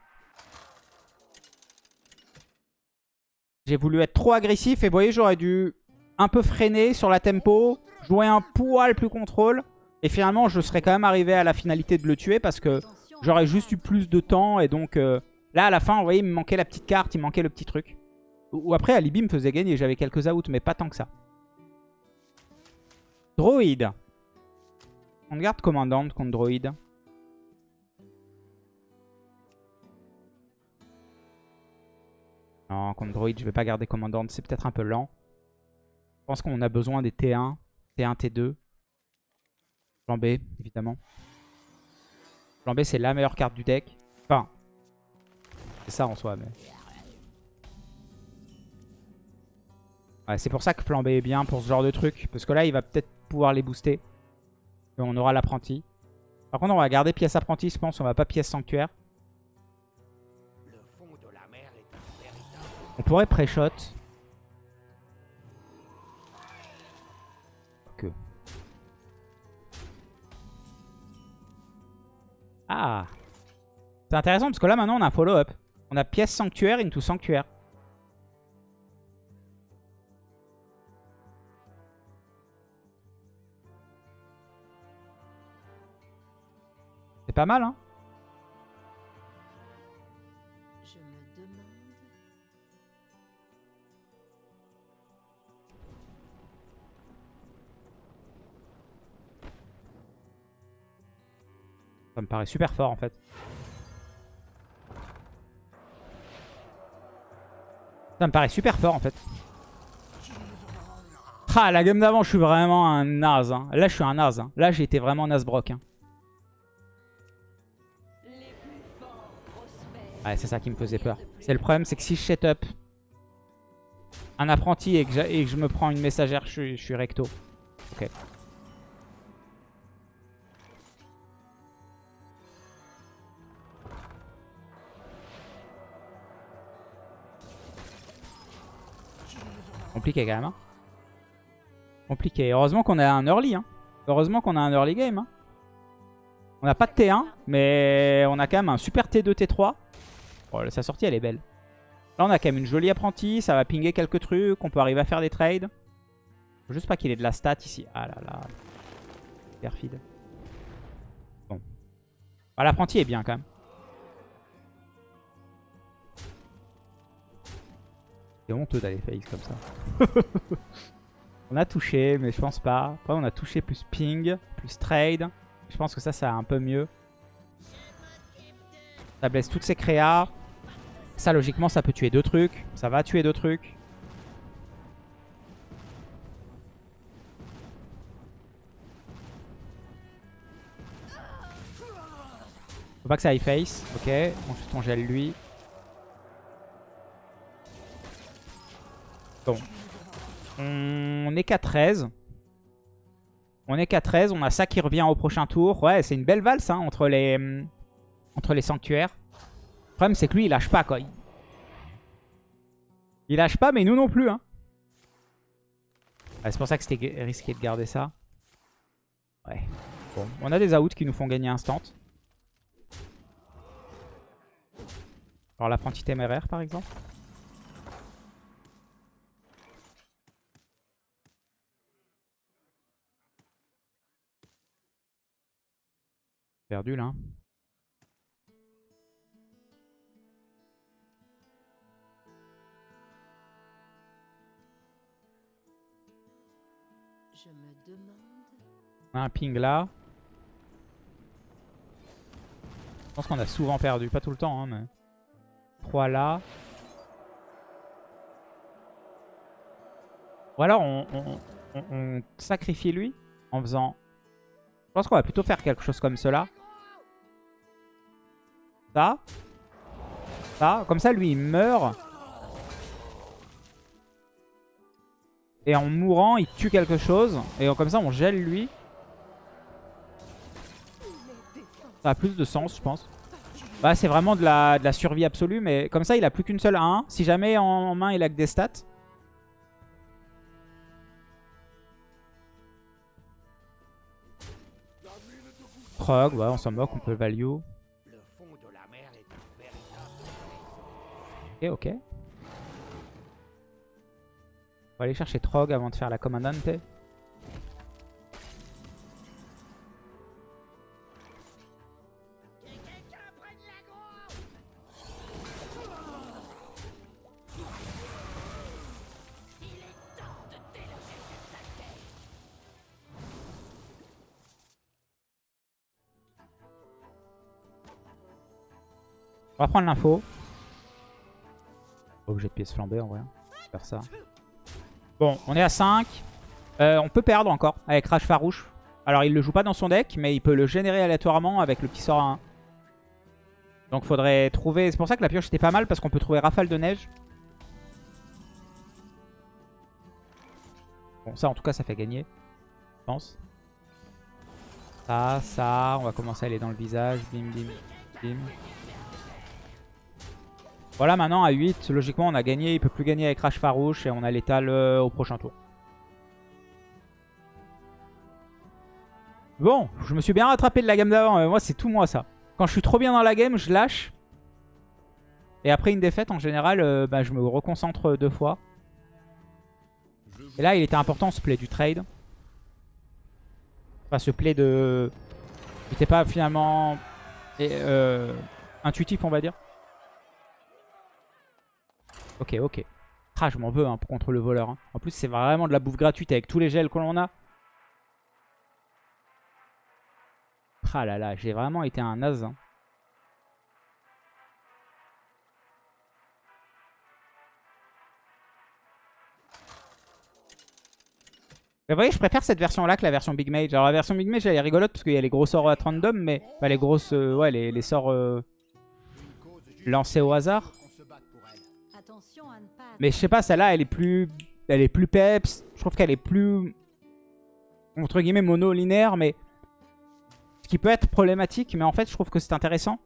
J'ai voulu être trop agressif. Et vous voyez, j'aurais dû un peu freiner sur la tempo. Jouer un poil plus contrôle. Et finalement, je serais quand même arrivé à la finalité de le tuer. Parce que... J'aurais juste eu plus de temps et donc euh, là à la fin vous voyez il me manquait la petite carte, il me manquait le petit truc. Ou après Alibi me faisait gagner, j'avais quelques outs mais pas tant que ça. Droid. On garde commandante contre Droid. Non, contre Droid je vais pas garder commandante, c'est peut-être un peu lent. Je pense qu'on a besoin des T1, T1, T2. Plan B évidemment. Plan B, c'est la meilleure carte du deck. Enfin, c'est ça en soi, mais... Ouais, c'est pour ça que Plan B est bien pour ce genre de truc. Parce que là, il va peut-être pouvoir les booster. Et on aura l'apprenti. Par contre, on va garder pièce apprenti, je pense. On va pas pièce sanctuaire. On pourrait pré-shot. Ah C'est intéressant parce que là maintenant on a un follow-up. On a pièce sanctuaire into sanctuaire. C'est pas mal hein Ça me paraît super fort en fait. Ça me paraît super fort en fait. Ah, la game d'avant, je suis vraiment un naze. hein. Là, je suis un naze. hein. Là, j'ai été vraiment Nasbrock. hein. Ouais, c'est ça qui me faisait peur. C'est le problème, c'est que si je set up un apprenti et que, je me prends une messagère, je je suis recto. Ok. Compliqué quand même. hein. Compliqué. Heureusement qu'on a un early. Hein. Heureusement qu'on a un early game. hein. On n'a pas de T1, mais on a quand même un super T2, T3. Oh, sa sortie, elle est belle. Là, on a quand même une jolie apprentie. Ça va pinguer quelques trucs. On peut arriver à faire des trades. Faut juste pas qu'il ait de la stat ici. Ah là là. Perfide. Bon. Ah, L'apprenti est bien quand même. C'est honteux d'aller face comme ça. <laughs> on a touché, mais je pense pas. Après, on a touché plus ping, plus trade. Je pense que ça, ça un peu mieux. Ça blesse toutes ses créas. Ça, logiquement, ça peut tuer deux trucs. Ça va tuer deux trucs. Faut pas que ça aille face. Ok. On gèle lui. Bon. On est qu'à 13. On est qu'à 13. On a ça qui revient au prochain tour. Ouais, c'est une belle valse hein, entre, les, hum, entre les sanctuaires. Le problème, c'est que lui, il lâche pas, quoi. Il, lâche pas, mais nous non plus. Hein. C'est pour ça que c'était risqué de garder ça. Ouais. Bon, on a des outs qui nous font gagner instant. Alors l'apprenti téméraire, par exemple. Perdu là. Je me demande. Un ping là. Je pense qu'on a souvent perdu, pas tout le temps, hein, mais... 3 là. Ou alors on, on- on- on sacrifie lui en faisant... Je pense qu'on va plutôt faire quelque chose comme cela. Ça. Ça. Comme ça, lui, il meurt. Et en mourant, il tue quelque chose. Et comme ça, on gèle lui. Ça a plus de sens, je pense. Bah, c'est vraiment de la, survie absolue. Mais comme ça, il a plus qu'une seule 1. Si jamais en main, il a que des stats. Prog, on s'en moque, on peut value. Ok, ok. On va aller chercher Trog avant de faire la commandante. On va prendre l'info. Obligé de pièce flambée en vrai. Faire ça. Bon, on est à 5. Euh, on peut perdre encore avec Rage Farouche. Alors il le joue pas dans son deck, mais il peut le générer aléatoirement avec le petit sort à 1. Donc faudrait trouver... C'est pour ça que la pioche était pas mal, parce qu'on peut trouver Rafale de Neige. Bon, ça en tout cas ça fait gagner, je pense. Ça, ça, on va commencer à aller dans le visage. Bim, bim, bim. Voilà, maintenant à 8, logiquement on a gagné. Il peut plus gagner avec Rage Farouche et on a l'étal euh, au prochain tour. Bon, je me suis bien rattrapé de la gamme d'avant. Moi, c'est tout moi ça. Quand je suis trop bien dans la game, je lâche. Et après une défaite, en général, euh, bah, je me reconcentre deux fois. Et là, il était important ce play du trade. Enfin, ce play de... N'était pas finalement euh, intuitif, on va dire. Ok, ok. Ah, je m'en veux hein, contre le voleur. hein. En plus, c'est vraiment de la bouffe gratuite avec tous les gels que l'on a. Ah là là, j'ai vraiment été un naze. hein. Vous voyez, je préfère cette version-là que la version Big Mage. Alors la version Big Mage, elle est rigolote parce qu'il y a les gros sorts at random, mais... Enfin, les grosses... euh, ouais, les, les sorts euh, lancés au hasard. Mais je sais pas, celle-là, elle est plus... Elle est plus peps. Je trouve qu'elle est plus... Entre guillemets, mono-linéaire, mais... Ce qui peut être problématique, mais en fait, je trouve que c'est intéressant.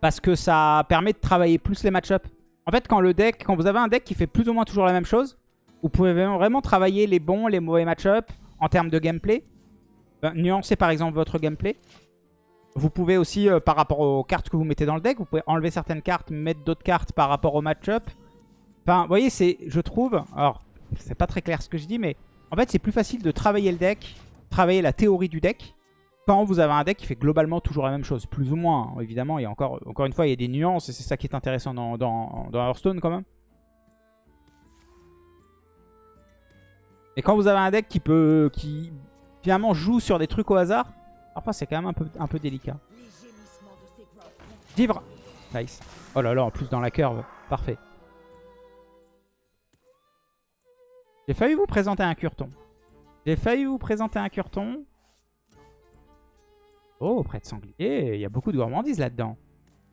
Parce que ça permet de travailler plus les match-up. En fait, quand le deck... Quand vous avez un deck qui fait plus ou moins toujours la même chose, vous pouvez vraiment travailler les bons, les mauvais match-up en termes de gameplay. Ben, nuancer par exemple votre gameplay. Vous pouvez aussi, euh, par rapport aux cartes que vous mettez dans le deck, vous pouvez enlever certaines cartes, mettre d'autres cartes par rapport au match-up. Enfin, vous voyez, c'est, je trouve... Alors, c'est pas très clair ce que je dis, mais en fait, c'est plus facile de travailler le deck, travailler la théorie du deck, quand vous avez un deck qui fait globalement toujours la même chose. Plus ou moins, hein. évidemment. Il y a encore, encore une fois, il y a des nuances, et c'est ça qui est intéressant dans, dans, dans Hearthstone quand même. Et quand vous avez un deck qui peut, qui finalement joue sur des trucs au hasard, parfois c'est quand même un peu, un peu délicat. Nice. Oh là là, en plus dans la curve. Parfait. J'ai failli vous présenter un curton. J'ai failli vous présenter un curton. Oh, près de sanglier, il y a beaucoup de gourmandise là-dedans.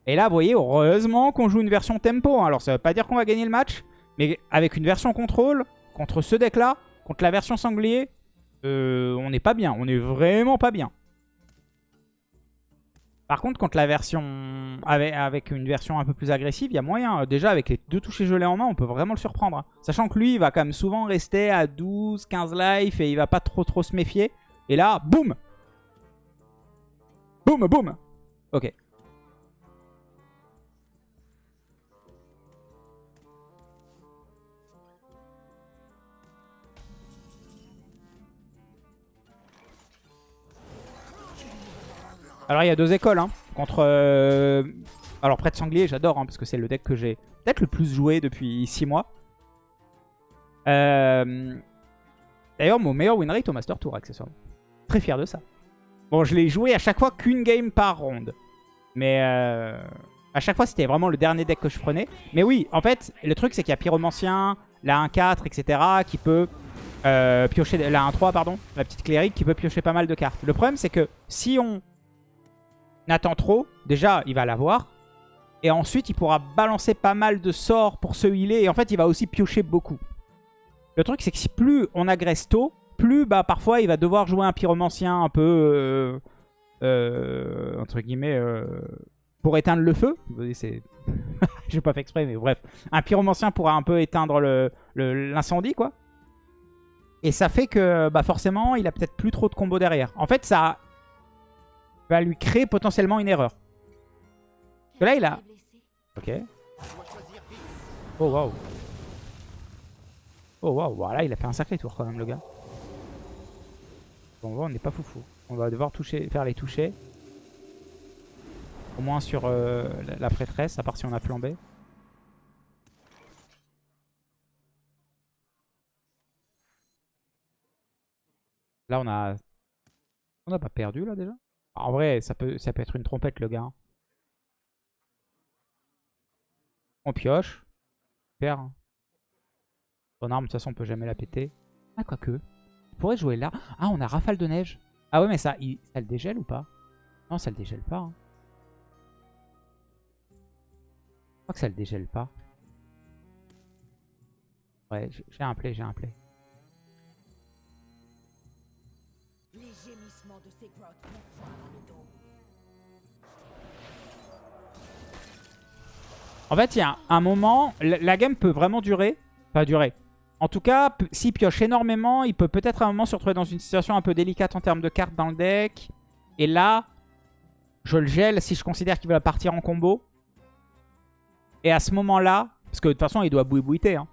Et là, vous voyez, heureusement qu'on joue une version tempo. hein. Alors, ça veut pas dire qu'on va gagner le match, mais avec une version contrôle, contre ce deck-là, contre la version sanglier, euh, on n'est pas bien. On est vraiment pas bien. Par contre, contre la version avec, une version un peu plus agressive, il y a moyen. Déjà, avec les deux touchés gelés en main, on peut vraiment le surprendre. hein. Sachant que lui, il va quand même souvent rester à 12, 15 life et il va pas trop trop se méfier. Et là, boum Boum, boum Ok. Alors il y a deux écoles hein, contre... euh, Alors près de sanglier j'adore hein, parce que c'est le deck que j'ai peut-être le plus joué depuis 6 mois. Euh, D'ailleurs mon meilleur win rate au Master Tour accessoirement. Très fier de ça. Bon je l'ai joué à chaque fois qu'une game par ronde. Mais euh, à chaque fois c'était vraiment le dernier deck que je prenais. Mais oui en fait le truc c'est qu'il y a Pyromancien, la 1-4 etc. qui peut piocher... La 1-3 pardon, la petite clérique qui peut piocher pas mal de cartes. Le problème c'est que si on Nathan trop, déjà il va l'avoir. Et ensuite il pourra balancer pas mal de sorts pour se healer. Et en fait il va aussi piocher beaucoup. Le truc c'est que si plus on agresse tôt, plus bah parfois il va devoir jouer un pyromancien un peu... Euh, euh, entre guillemets... euh, pour éteindre le feu. <laughs> J'ai pas fait exprès mais bref. Un pyromancien pourra un peu éteindre l'incendie quoi. Et ça fait que bah forcément il a peut-être plus trop de combos derrière. En fait ça va lui créer potentiellement une erreur. Parce que là, il a... Ok. Oh, waouh. Oh, waouh. Voilà, il a fait un sacré tour quand même, le gars. Bon, on n'est pas foufou. On va devoir toucher, faire les toucher. Au moins sur euh, la, la prêtresse, à part si on a flambé. Là, on a... On n'a pas perdu, là, déjà en vrai, ça peut, ça peut être une trompette, le gars. hein. On pioche. Super. hein. Son arme, de toute façon, on peut jamais la péter. Ah, quoique. On pourrait jouer là. Ah, on a rafale de neige. Ah ouais, mais ça, il- ça le dégèle ou pas? Non, ça le dégèle pas. hein. Je crois que ça le dégèle pas. Ouais, j'ai j'ai un play, j'ai un play. Les gémissements de ces grottes En fait, il y a un moment, la, game peut vraiment durer. Pas durer. En tout cas, s'il pioche énormément, il peut peut-être à un moment se retrouver dans une situation un peu délicate en termes de cartes dans le deck. Et là, je le gèle si je considère qu'il va partir en combo. Et à ce moment-là, parce que de toute façon, il doit boui-bouiter. Hein.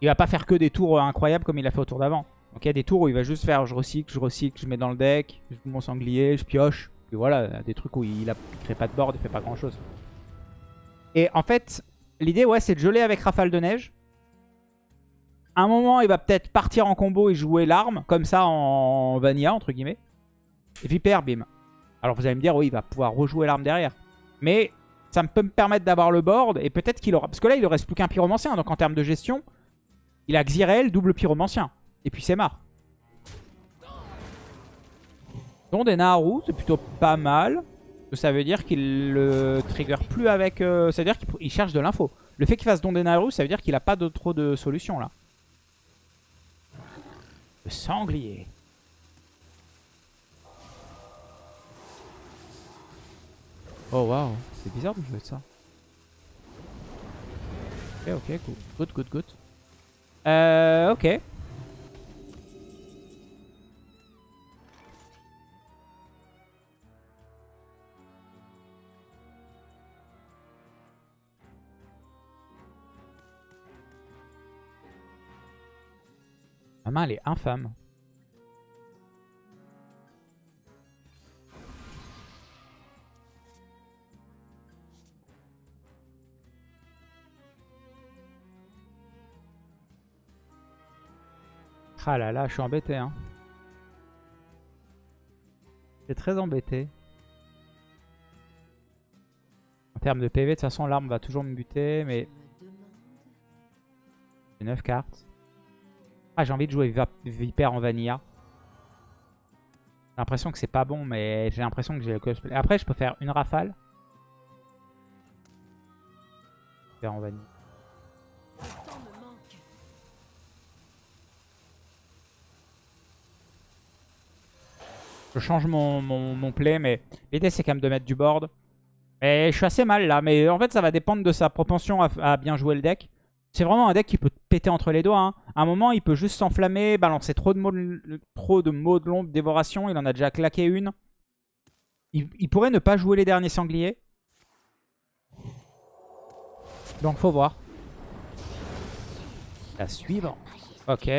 Il va pas faire que des tours euh, incroyables comme il a fait au tour d'avant. Donc il y a des tours où il va juste faire je recycle, je recycle, je mets dans le deck, je mon sanglier, je pioche. Et voilà, des trucs où il, a, il crée pas de board, il fait pas grand-chose. Et en fait, l'idée, ouais, c'est de geler avec Rafale de Neige. À un moment, il va peut-être partir en combo et jouer l'arme, comme ça en vanilla, entre guillemets. Et Viper, bim. Alors vous allez me dire, oui, il va pouvoir rejouer l'arme derrière. Mais ça peut me permettre d'avoir le board, et peut-être qu'il aura... Parce que là, il ne reste plus qu'un pyromancien, donc en termes de gestion, il a Xyrel, double pyromancien. Et puis c'est marre. Don des Naharu, c'est plutôt pas mal. Ça veut dire qu'il le trigger plus avec... euh, ça veut dire qu'il il cherche de l'info. Le fait qu'il fasse Don des Naharu, ça veut dire qu'il a pas de, trop de solutions là. Le sanglier. Oh waouh, c'est bizarre de jouer ça. Ok, ok, cool. Good, good, good. Euh, ok. Ma main, elle est infâme. Ah là là, je suis embêté. Hein. Je très embêté. En termes de PV, de toute façon, l'arme va toujours me buter, mais j'ai 9 cartes. Ah, j'ai envie de jouer Viper en Vanilla. J'ai l'impression que c'est pas bon, mais j'ai l'impression que j'ai le cosplay. Après, je peux faire une rafale. Viper en Vanilla. Je change mon, play, mais l'idée c'est quand même de mettre du board. Mais je suis assez mal là, mais en fait ça va dépendre de sa propension à bien jouer le deck. C'est vraiment un deck qui peut te péter entre les doigts. Hein. À un moment, il peut juste s'enflammer, balancer trop de mots de, trop de, l'ombre, dévoration. Il en a déjà claqué une. Il, il, pourrait ne pas jouer les derniers sangliers. Donc faut voir. La suivante. Ok.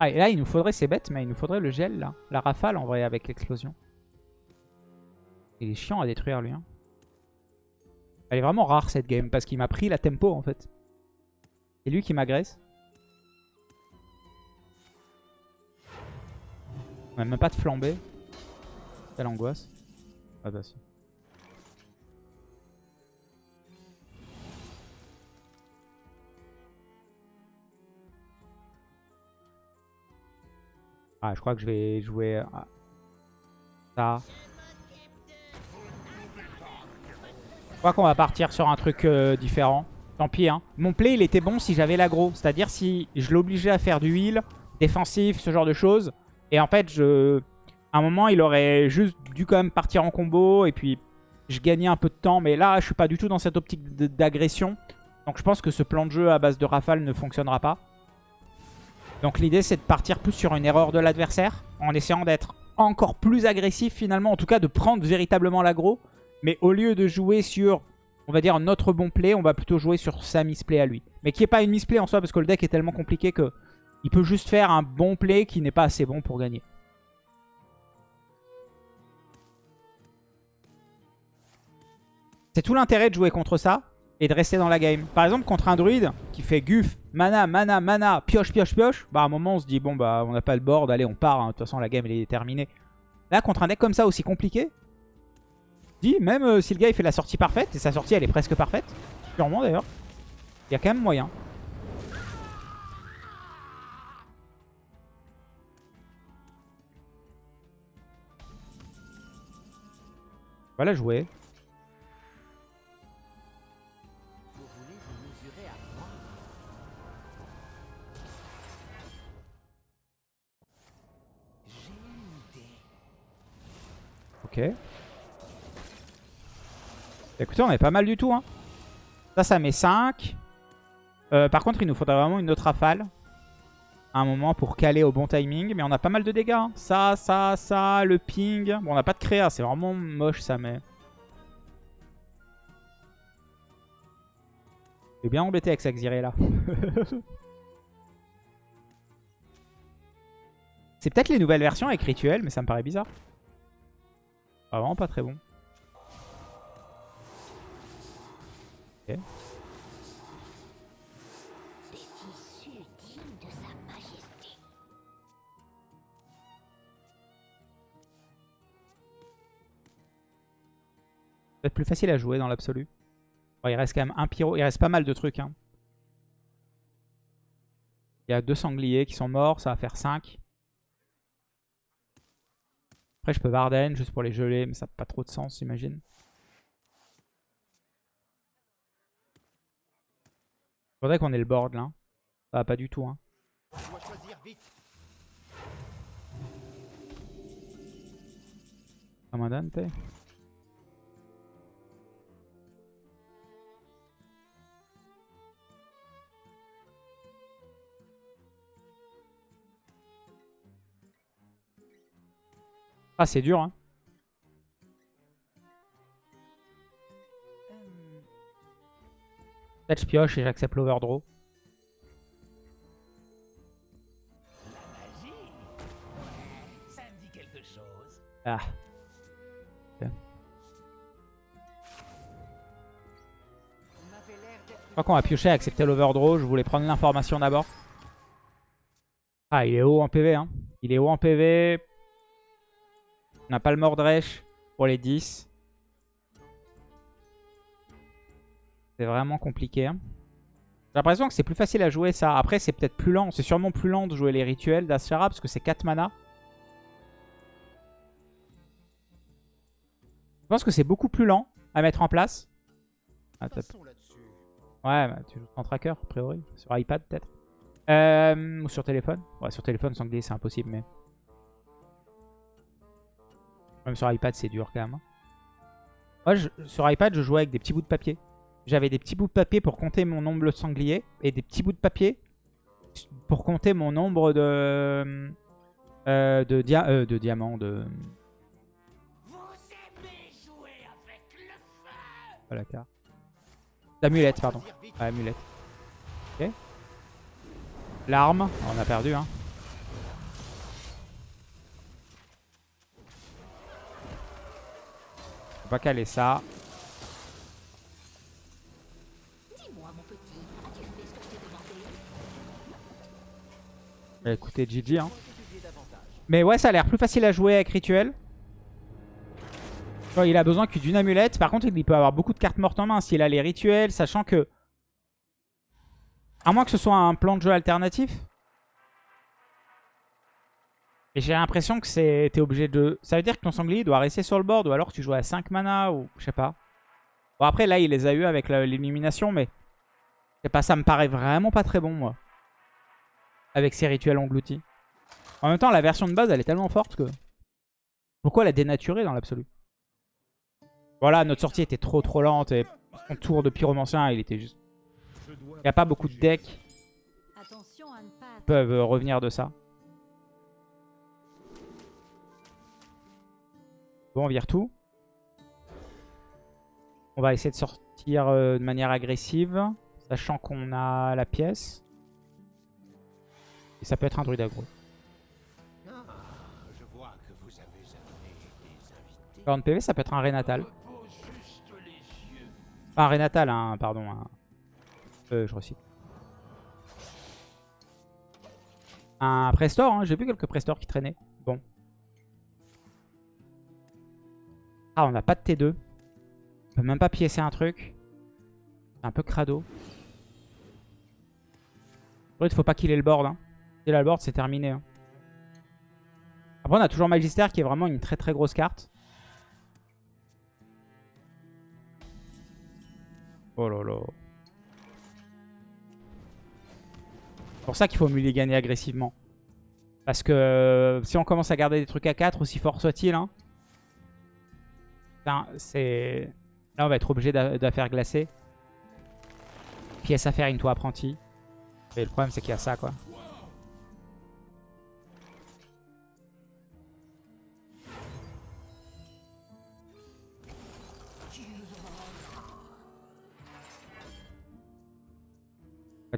Ah, et là, il nous faudrait, c'est bête, mais il nous faudrait le gel, là. La rafale, en vrai, avec l'explosion. Il est chiant à détruire, lui. Hein. Elle est vraiment rare, cette game, parce qu'il m'a pris la tempo, en fait. C'est lui qui m'agresse. On a même pas de flambée. Quelle angoisse. Ah bah si. Ah, je crois que je vais jouer ça. Je crois qu'on va partir sur un truc euh, différent. Tant pis, hein. Mon play, il était bon si j'avais l'aggro. C'est-à-dire si je l'obligeais à faire du heal, défensif, ce genre de choses. Et en fait, à un moment, il aurait juste dû quand même partir en combo. Et puis, je gagnais un peu de temps. Mais là, je suis pas du tout dans cette optique d'agression. Donc je pense que ce plan de jeu à base de rafale ne fonctionnera pas. Donc l'idée c'est de partir plus sur une erreur de l'adversaire en essayant d'être encore plus agressif finalement, en tout cas de prendre véritablement l'aggro. Mais au lieu de jouer sur, on va dire, notre bon play, on va plutôt jouer sur sa misplay à lui. Mais qui n'est pas une misplay en soi parce que le deck est tellement compliqué que il peut juste faire un bon play qui n'est pas assez bon pour gagner. C'est tout l'intérêt de jouer contre ça et de rester dans la game. Par exemple, contre un druide qui fait guf, mana, mana, mana, pioche, pioche, pioche, bah à un moment on se dit, bon bah on n'a pas le board, allez on part, hein. de toute façon la game elle est terminée. Là, contre un deck comme ça aussi compliqué, dis, même euh, si le gars il fait la sortie parfaite, et sa sortie elle est presque parfaite, sûrement d'ailleurs, il y a quand même moyen. Voilà jouer. On est pas mal du tout. Hein. Ça, ça met 5. Euh, par contre, il nous faudrait vraiment une autre rafale. À un moment pour caler au bon timing. Mais on a pas mal de dégâts. Hein. Ça, ça, ça, le ping. Bon, on n'a pas de créa. C'est vraiment moche ça, mais... Je bien embêté avec Xiré là. <laughs> C'est peut-être les nouvelles versions avec Rituel, mais ça me paraît bizarre. Ah, vraiment pas très bon. Ok. Peut-être plus facile à jouer dans l'absolu. il reste quand même un pyro. Il reste pas mal de trucs. Hein. Il y a deux sangliers qui sont morts. Ça va faire 5. Après, je peux Varden juste pour les geler, mais ça n'a pas trop de sens, j'imagine. Faudrait qu'on ait le board là. Va pas du tout. Hein. Commandante. Ah, c'est dur, hein. Peut-être je pioche et j'accepte l'overdraw. Ah. Je crois qu'on va piocher et accepter l'overdraw. Je voulais prendre l'information d'abord. Ah, il est haut en PV. Hein. Il est haut en PV. On n'a pas le Mordresh pour les 10. C'est vraiment compliqué. Hein. J'ai l'impression que c'est plus facile à jouer ça. Après, c'est peut-être plus lent. C'est sûrement plus lent de jouer les rituels d'Ashara parce que c'est 4 mana. Je pense que c'est beaucoup plus lent à mettre en place. Ah, ouais, bah, tu joues en tracker, a priori. Sur iPad, peut-être. Euh, ou sur téléphone. Ouais, sur téléphone, sanglier, c'est impossible, mais... Même sur iPad, c'est dur quand même. hein. Moi, je- sur iPad, je jouais avec des petits bouts de papier. J'avais des petits bouts de papier pour compter mon nombre de sangliers et des petits bouts de papier pour compter mon nombre de... euh, de, dia euh, de diamants, de... Voilà, car. D'amulette, pardon. Ah, amulette. Ok. L'arme, on a perdu, hein. On va caler ça. Dis-moi, mon petit, as-tu fait ce que je t'ai demandé Bah, écoutez, GG, hein. Mais ouais, ça a l'air plus facile à jouer avec Rituel. Il a besoin que d'une amulette. Par contre, il peut avoir beaucoup de cartes mortes en main s'il a les rituels, sachant que... À moins que ce soit un plan de jeu alternatif. Et j'ai l'impression que c'est obligé de... Ça veut dire que ton sanglier doit rester sur le board ou alors tu joues à 5 mana ou je sais pas. Bon après là il les a eu avec l'élimination mais... Je sais pas, ça me paraît vraiment pas très bon moi. Avec ces rituels engloutis. En même temps la version de base elle est tellement forte que... Pourquoi la dénaturer dans l'absolu? Voilà notre sortie était trop trop lente et son tour de pyromancien il était juste... Il n'y a pas beaucoup de decks qui peuvent euh, revenir de ça. Bon, on vire tout. On va essayer de sortir euh, de manière agressive, sachant qu'on a la pièce. Et ça peut être un druide aggro. 40 PV, ça peut être un Renatal. Pas un Renatal, hein, pardon. un- Euh, je recycle. Un Prestor, hein, j'ai vu quelques Prestors qui traînaient. Bon. Ah, on n'a pas de T2. On peut même pas piécer un truc. C'est un peu crado. Il faut pas qu'il ait le board. Hein. S'il a le board, c'est terminé. hein. Après, on a toujours Magister qui est vraiment une très très grosse carte. Oh là là. C'est pour ça qu'il faut mulliganer agressivement. Parce que euh, si on commence à garder des trucs à 4, aussi fort soit-il, hein, c'est... Là, on va être obligé de la faire glacer. Pièce à faire, une toi apprenti? Et le problème, c'est qu'il y a ça, quoi.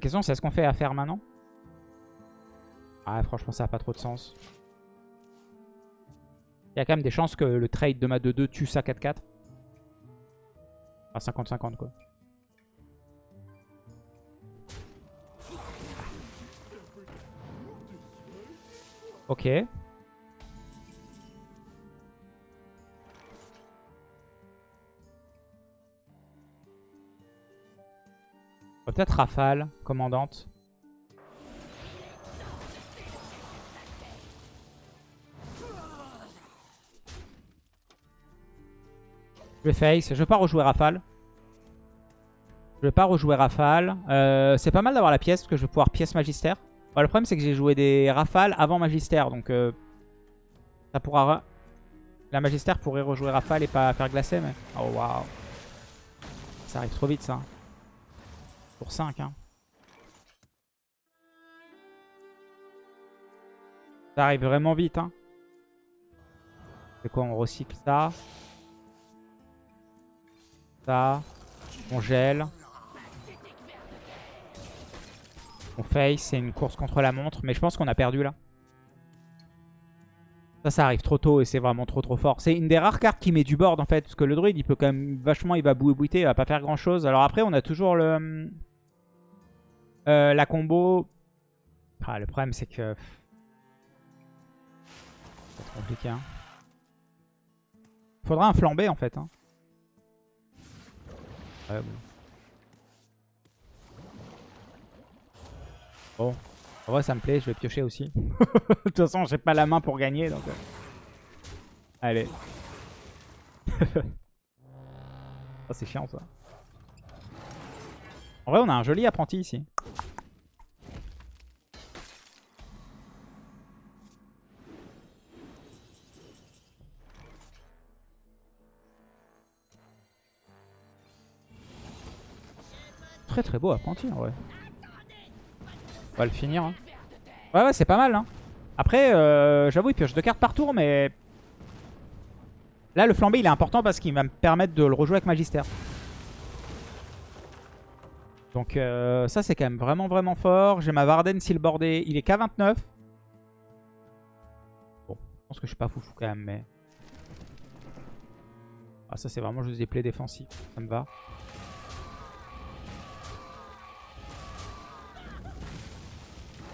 La question, c'est est-ce qu'on fait à faire maintenant? Ah, franchement, ça n'a pas trop de sens. Il y a quand même des chances que le trade de ma 2-2 tue ça 4-4. Enfin, 50-50, quoi. Ok. Peut-être Rafale, commandante. Je vais face. Je vais pas rejouer Rafale. Je vais pas rejouer Rafale. Euh, c'est pas mal d'avoir la pièce parce que je vais pouvoir pièce Magister. Bon, le problème c'est que j'ai joué des Rafales avant Magister. Donc euh, ça pourra... La Magister pourrait rejouer Rafale et pas faire glacer. Mais... Oh waouh. Ça arrive trop vite ça. Pour 5 hein. Ça arrive vraiment vite hein. C'est quoi On recycle ça? Ça. On gèle. On face, c'est une course contre la montre. Mais je pense qu'on a perdu là. Ça, ça arrive trop tôt et c'est vraiment trop trop fort. C'est une des rares cartes qui met du board en fait. Parce que le druide, il peut quand même vachement, il va bouer bouiter, il va pas faire grand chose. Alors après, on a toujours le... euh, la combo... Ah, le problème, c'est que... C'est compliqué, hein. Faudra un flambé en fait. Hein. Ouais, bon. Bon. En vrai, ça me plaît, je vais piocher aussi. <laughs> De toute façon, j'ai pas la main pour gagner, donc... euh. Allez. <laughs> oh, c'est chiant, ça. En vrai, on a un joli apprenti ici. Très très beau apprenti en vrai. On va le finir. Hein. Ouais ouais c'est pas mal. Hein. Après euh, j'avoue il pioche deux cartes par tour mais... Là le flambé il est important parce qu'il va me permettre de le rejouer avec Magistère. Donc euh, ça, c'est quand même vraiment, vraiment fort. J'ai ma Varden Silbordé. Il est qu'à 29. Bon, je pense que je suis pas foufou quand même, mais... Ah, ça, c'est vraiment juste des plays défensifs. Ça me va.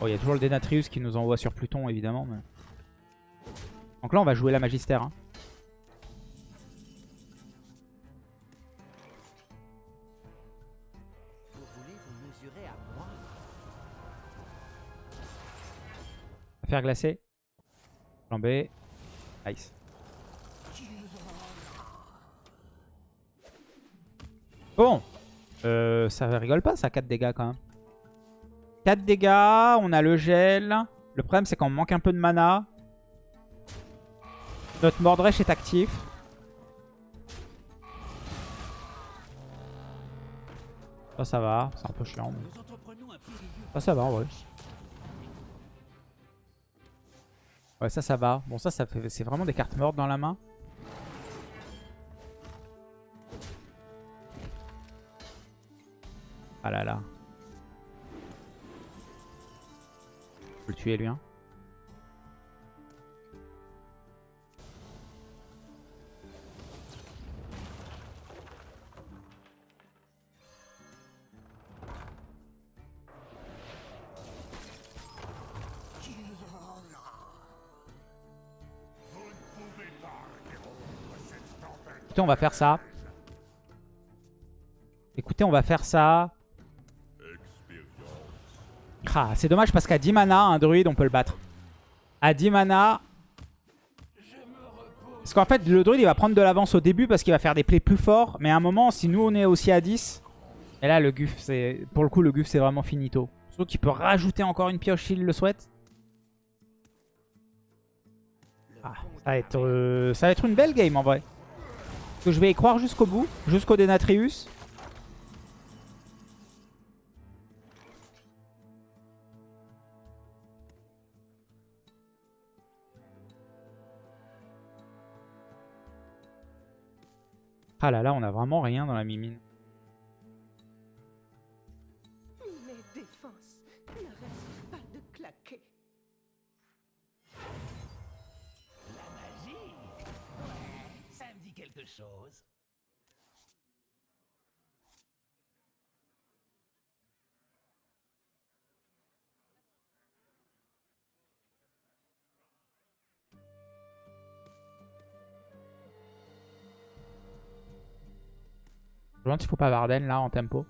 Oh, il y a toujours le Denatrius qui nous envoie sur Pluton, évidemment. Donc là, on va jouer la Magister. hein. Faire glacer. Flambé. Nice. Bon. Euh, ça rigole pas, ça 4 dégâts quand même. 4 dégâts, on a le gel. Le problème, c'est qu'on manque un peu de mana. Notre Mordresh est actif. Ça, ça va. C'est un peu chiant. Ça, ça va en vrai. Ouais, ça, ça va. Bon, ça, ça fait... c'est vraiment des cartes mortes dans la main. Ah là là. Je peux le tuer, lui. Hein. On va faire ça. Écoutez, on va faire ça. Ah, c'est dommage parce qu'à 10 mana, un druide, on peut le battre. À 10 mana... Parce qu'en fait, le druide, il va prendre de l'avance au début parce qu'il va faire des plays plus forts. Mais à un moment, si nous, on est aussi à 10... Et là, le Guf, c'est... Pour le coup, le Guf, c'est vraiment finito. Surtout qu'il peut rajouter encore une pioche s'il le souhaite. Ah, ça va être, euh, ça va être une belle game en vrai. Que je vais y croire jusqu'au bout, jusqu'au Denatrius. Ah là là, on a vraiment rien dans la mimine. Je me demande faut pas Varden là en tempo?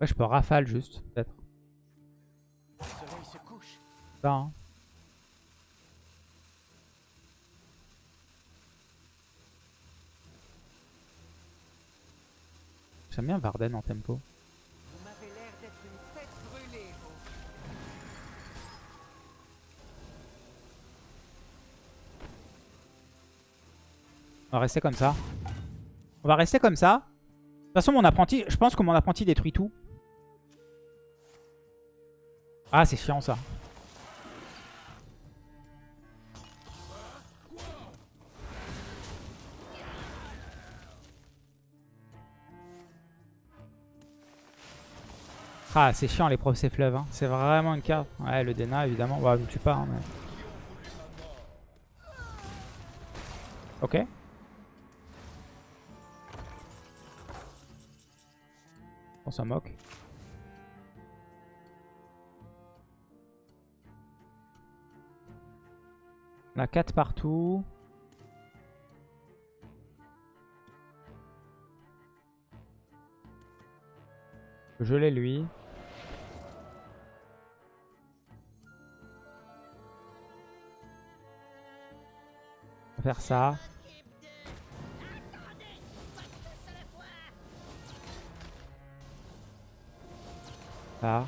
Ouais, je peux rafale juste, peut-être. Ça, hein. J'aime bien Varden en tempo. On va rester comme ça. On va rester comme ça. De toute façon, mon apprenti, je pense que mon apprenti détruit tout. Ah, c'est chiant ça. Ah, c'est chiant les procès fleuves. hein. C'est vraiment une carte. Ouais, le Dena, évidemment. Bah, me tue pas. hein. Ok. On s'en moque. On a 4 partout. Je l'ai lui. On va faire ça. Ça.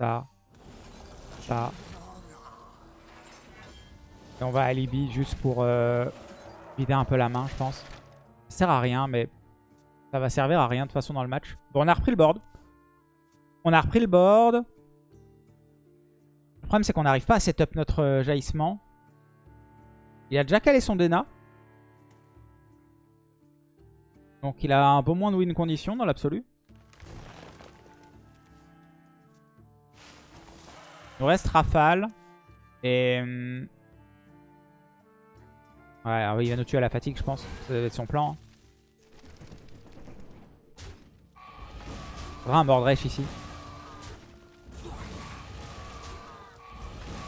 Ça. Ça. Et on va à Libye juste pour euh, vider un peu la main, je pense. Ça sert à rien, mais ça va servir à rien de toute façon dans le match. Bon, on a repris le board. On a repris le board. Le problème, c'est qu'on n'arrive pas à setup notre euh, jaillissement. Il a déjà calé son Dena. Donc il a un peu moins de win condition dans l'absolu. Il nous reste Rafale. Et... hum, Ouais, alors il va nous tuer à la fatigue, je pense. Ça va être son plan. hein. Faudra un Mordresh ici.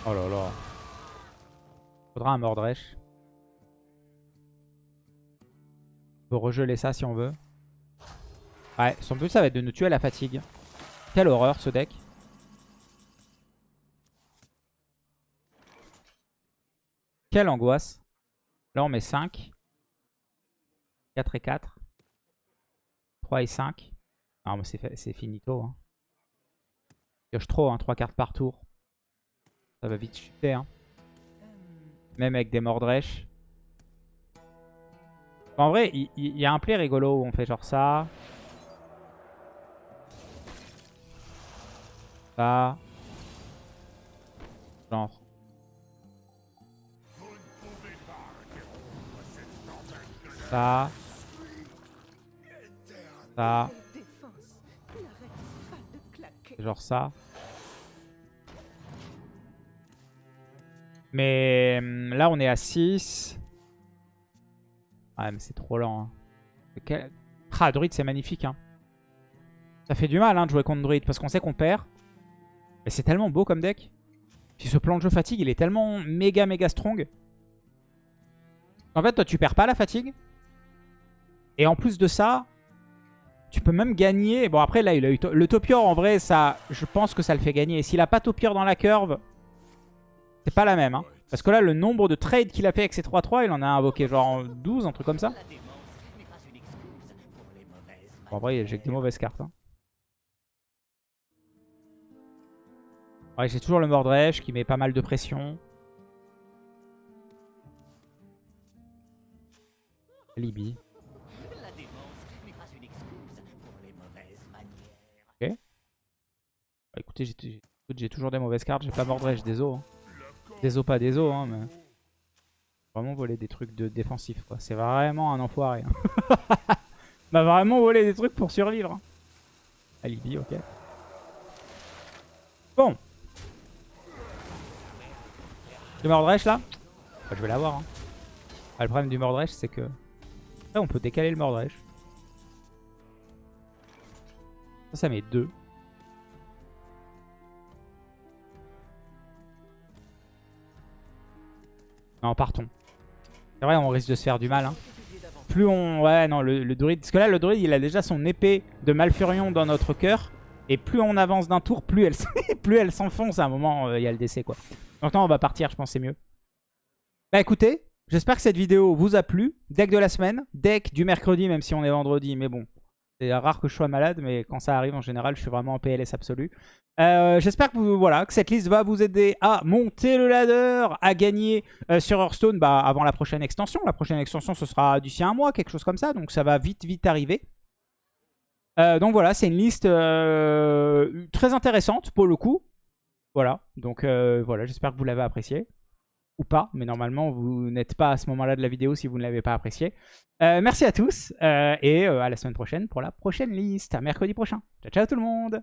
Oh là là. Faudra un Mordresh. On peut regeler ça si on veut. Ouais, son but ça va être de nous tuer à la fatigue. Quelle horreur ce deck. Quelle angoisse. Là on met 5. 4 et 4. 3 et 5. Non mais c'est finito. Hein. Pioche trop, hein, 3 cartes par tour. Ça va vite chuter. Hein. Même avec des Mordresh. En vrai, il il y, a un play rigolo où on fait genre ça. Ça. Genre. Ça. Ça. Genre ça. Mais hum, là, on est à 6. Ouais, mais c'est trop lent. hein. Ah, Druid, c'est magnifique. Hein. Ça fait du mal hein, de jouer contre Druid parce qu'on sait qu'on perd. Mais c'est tellement beau comme deck. Puis ce plan de jeu fatigue, il est tellement méga méga strong. En fait, toi, tu perds pas la fatigue. Et en plus de ça, tu peux même gagner. Bon, après, là, il a eu le Topior. En vrai, ça, je pense que ça le fait gagner. Et s'il a pas Topior dans la curve, c'est pas la même. hein. Parce que là, le nombre de trades qu'il a fait avec ses 3-3, il en a invoqué genre 12, un truc comme ça. Bon, en vrai, j'ai que des mauvaises cartes. hein. Ouais, j'ai toujours le Mordresh qui met pas mal de pression. Libye. Bah, écoutez, j'ai toujours des mauvaises cartes. J'ai pas Mordresh, désolé. Hein. Désolé, pas désolé. Hein, mais... Vraiment voler des trucs de défensif. quoi. C'est vraiment un enfoiré. Hein. M'a <laughs> vraiment volé des trucs pour survivre. hein. Alibi, ok. Bon. Le Mordresh là? Bah, Je vais l'avoir. Hein. Le problème du Mordresh, c'est que... Après, on peut décaler le Mordresh. Ça, ça met 2. Non, partons. C'est vrai, on risque de se faire du mal. Hein. Plus on... Ouais, non, le, druide... Parce que là, le druide, il a déjà son épée de Malfurion dans notre cœur. Et plus on avance d'un tour, plus elle, <laughs> plus elle s'enfonce. À un moment, euh, il y a le décès, quoi. Donc non, on va partir, je pense c'est mieux. Bah écoutez, j'espère que cette vidéo vous a plu. Deck de la semaine, deck du mercredi, même si on est vendredi. Mais bon, c'est rare que je sois malade, mais quand ça arrive, en général, je suis vraiment en PLS absolu. Euh, J'espère que, voilà, que cette liste va vous aider à monter le ladder, à gagner euh, sur Hearthstone bah, avant la prochaine extension. La prochaine extension, ce sera d'ici un mois, quelque chose comme ça. Donc ça va vite, vite arriver. Euh, donc voilà, c'est une liste très intéressante pour le coup. Voilà, donc voilà, j'espère que vous l'avez apprécié. Ou pas, mais normalement vous n'êtes pas à ce moment-là de la vidéo si vous ne l'avez pas apprécié. Euh, merci à tous euh, et euh, à la semaine prochaine pour la prochaine liste, à mercredi prochain. Ciao ciao tout le monde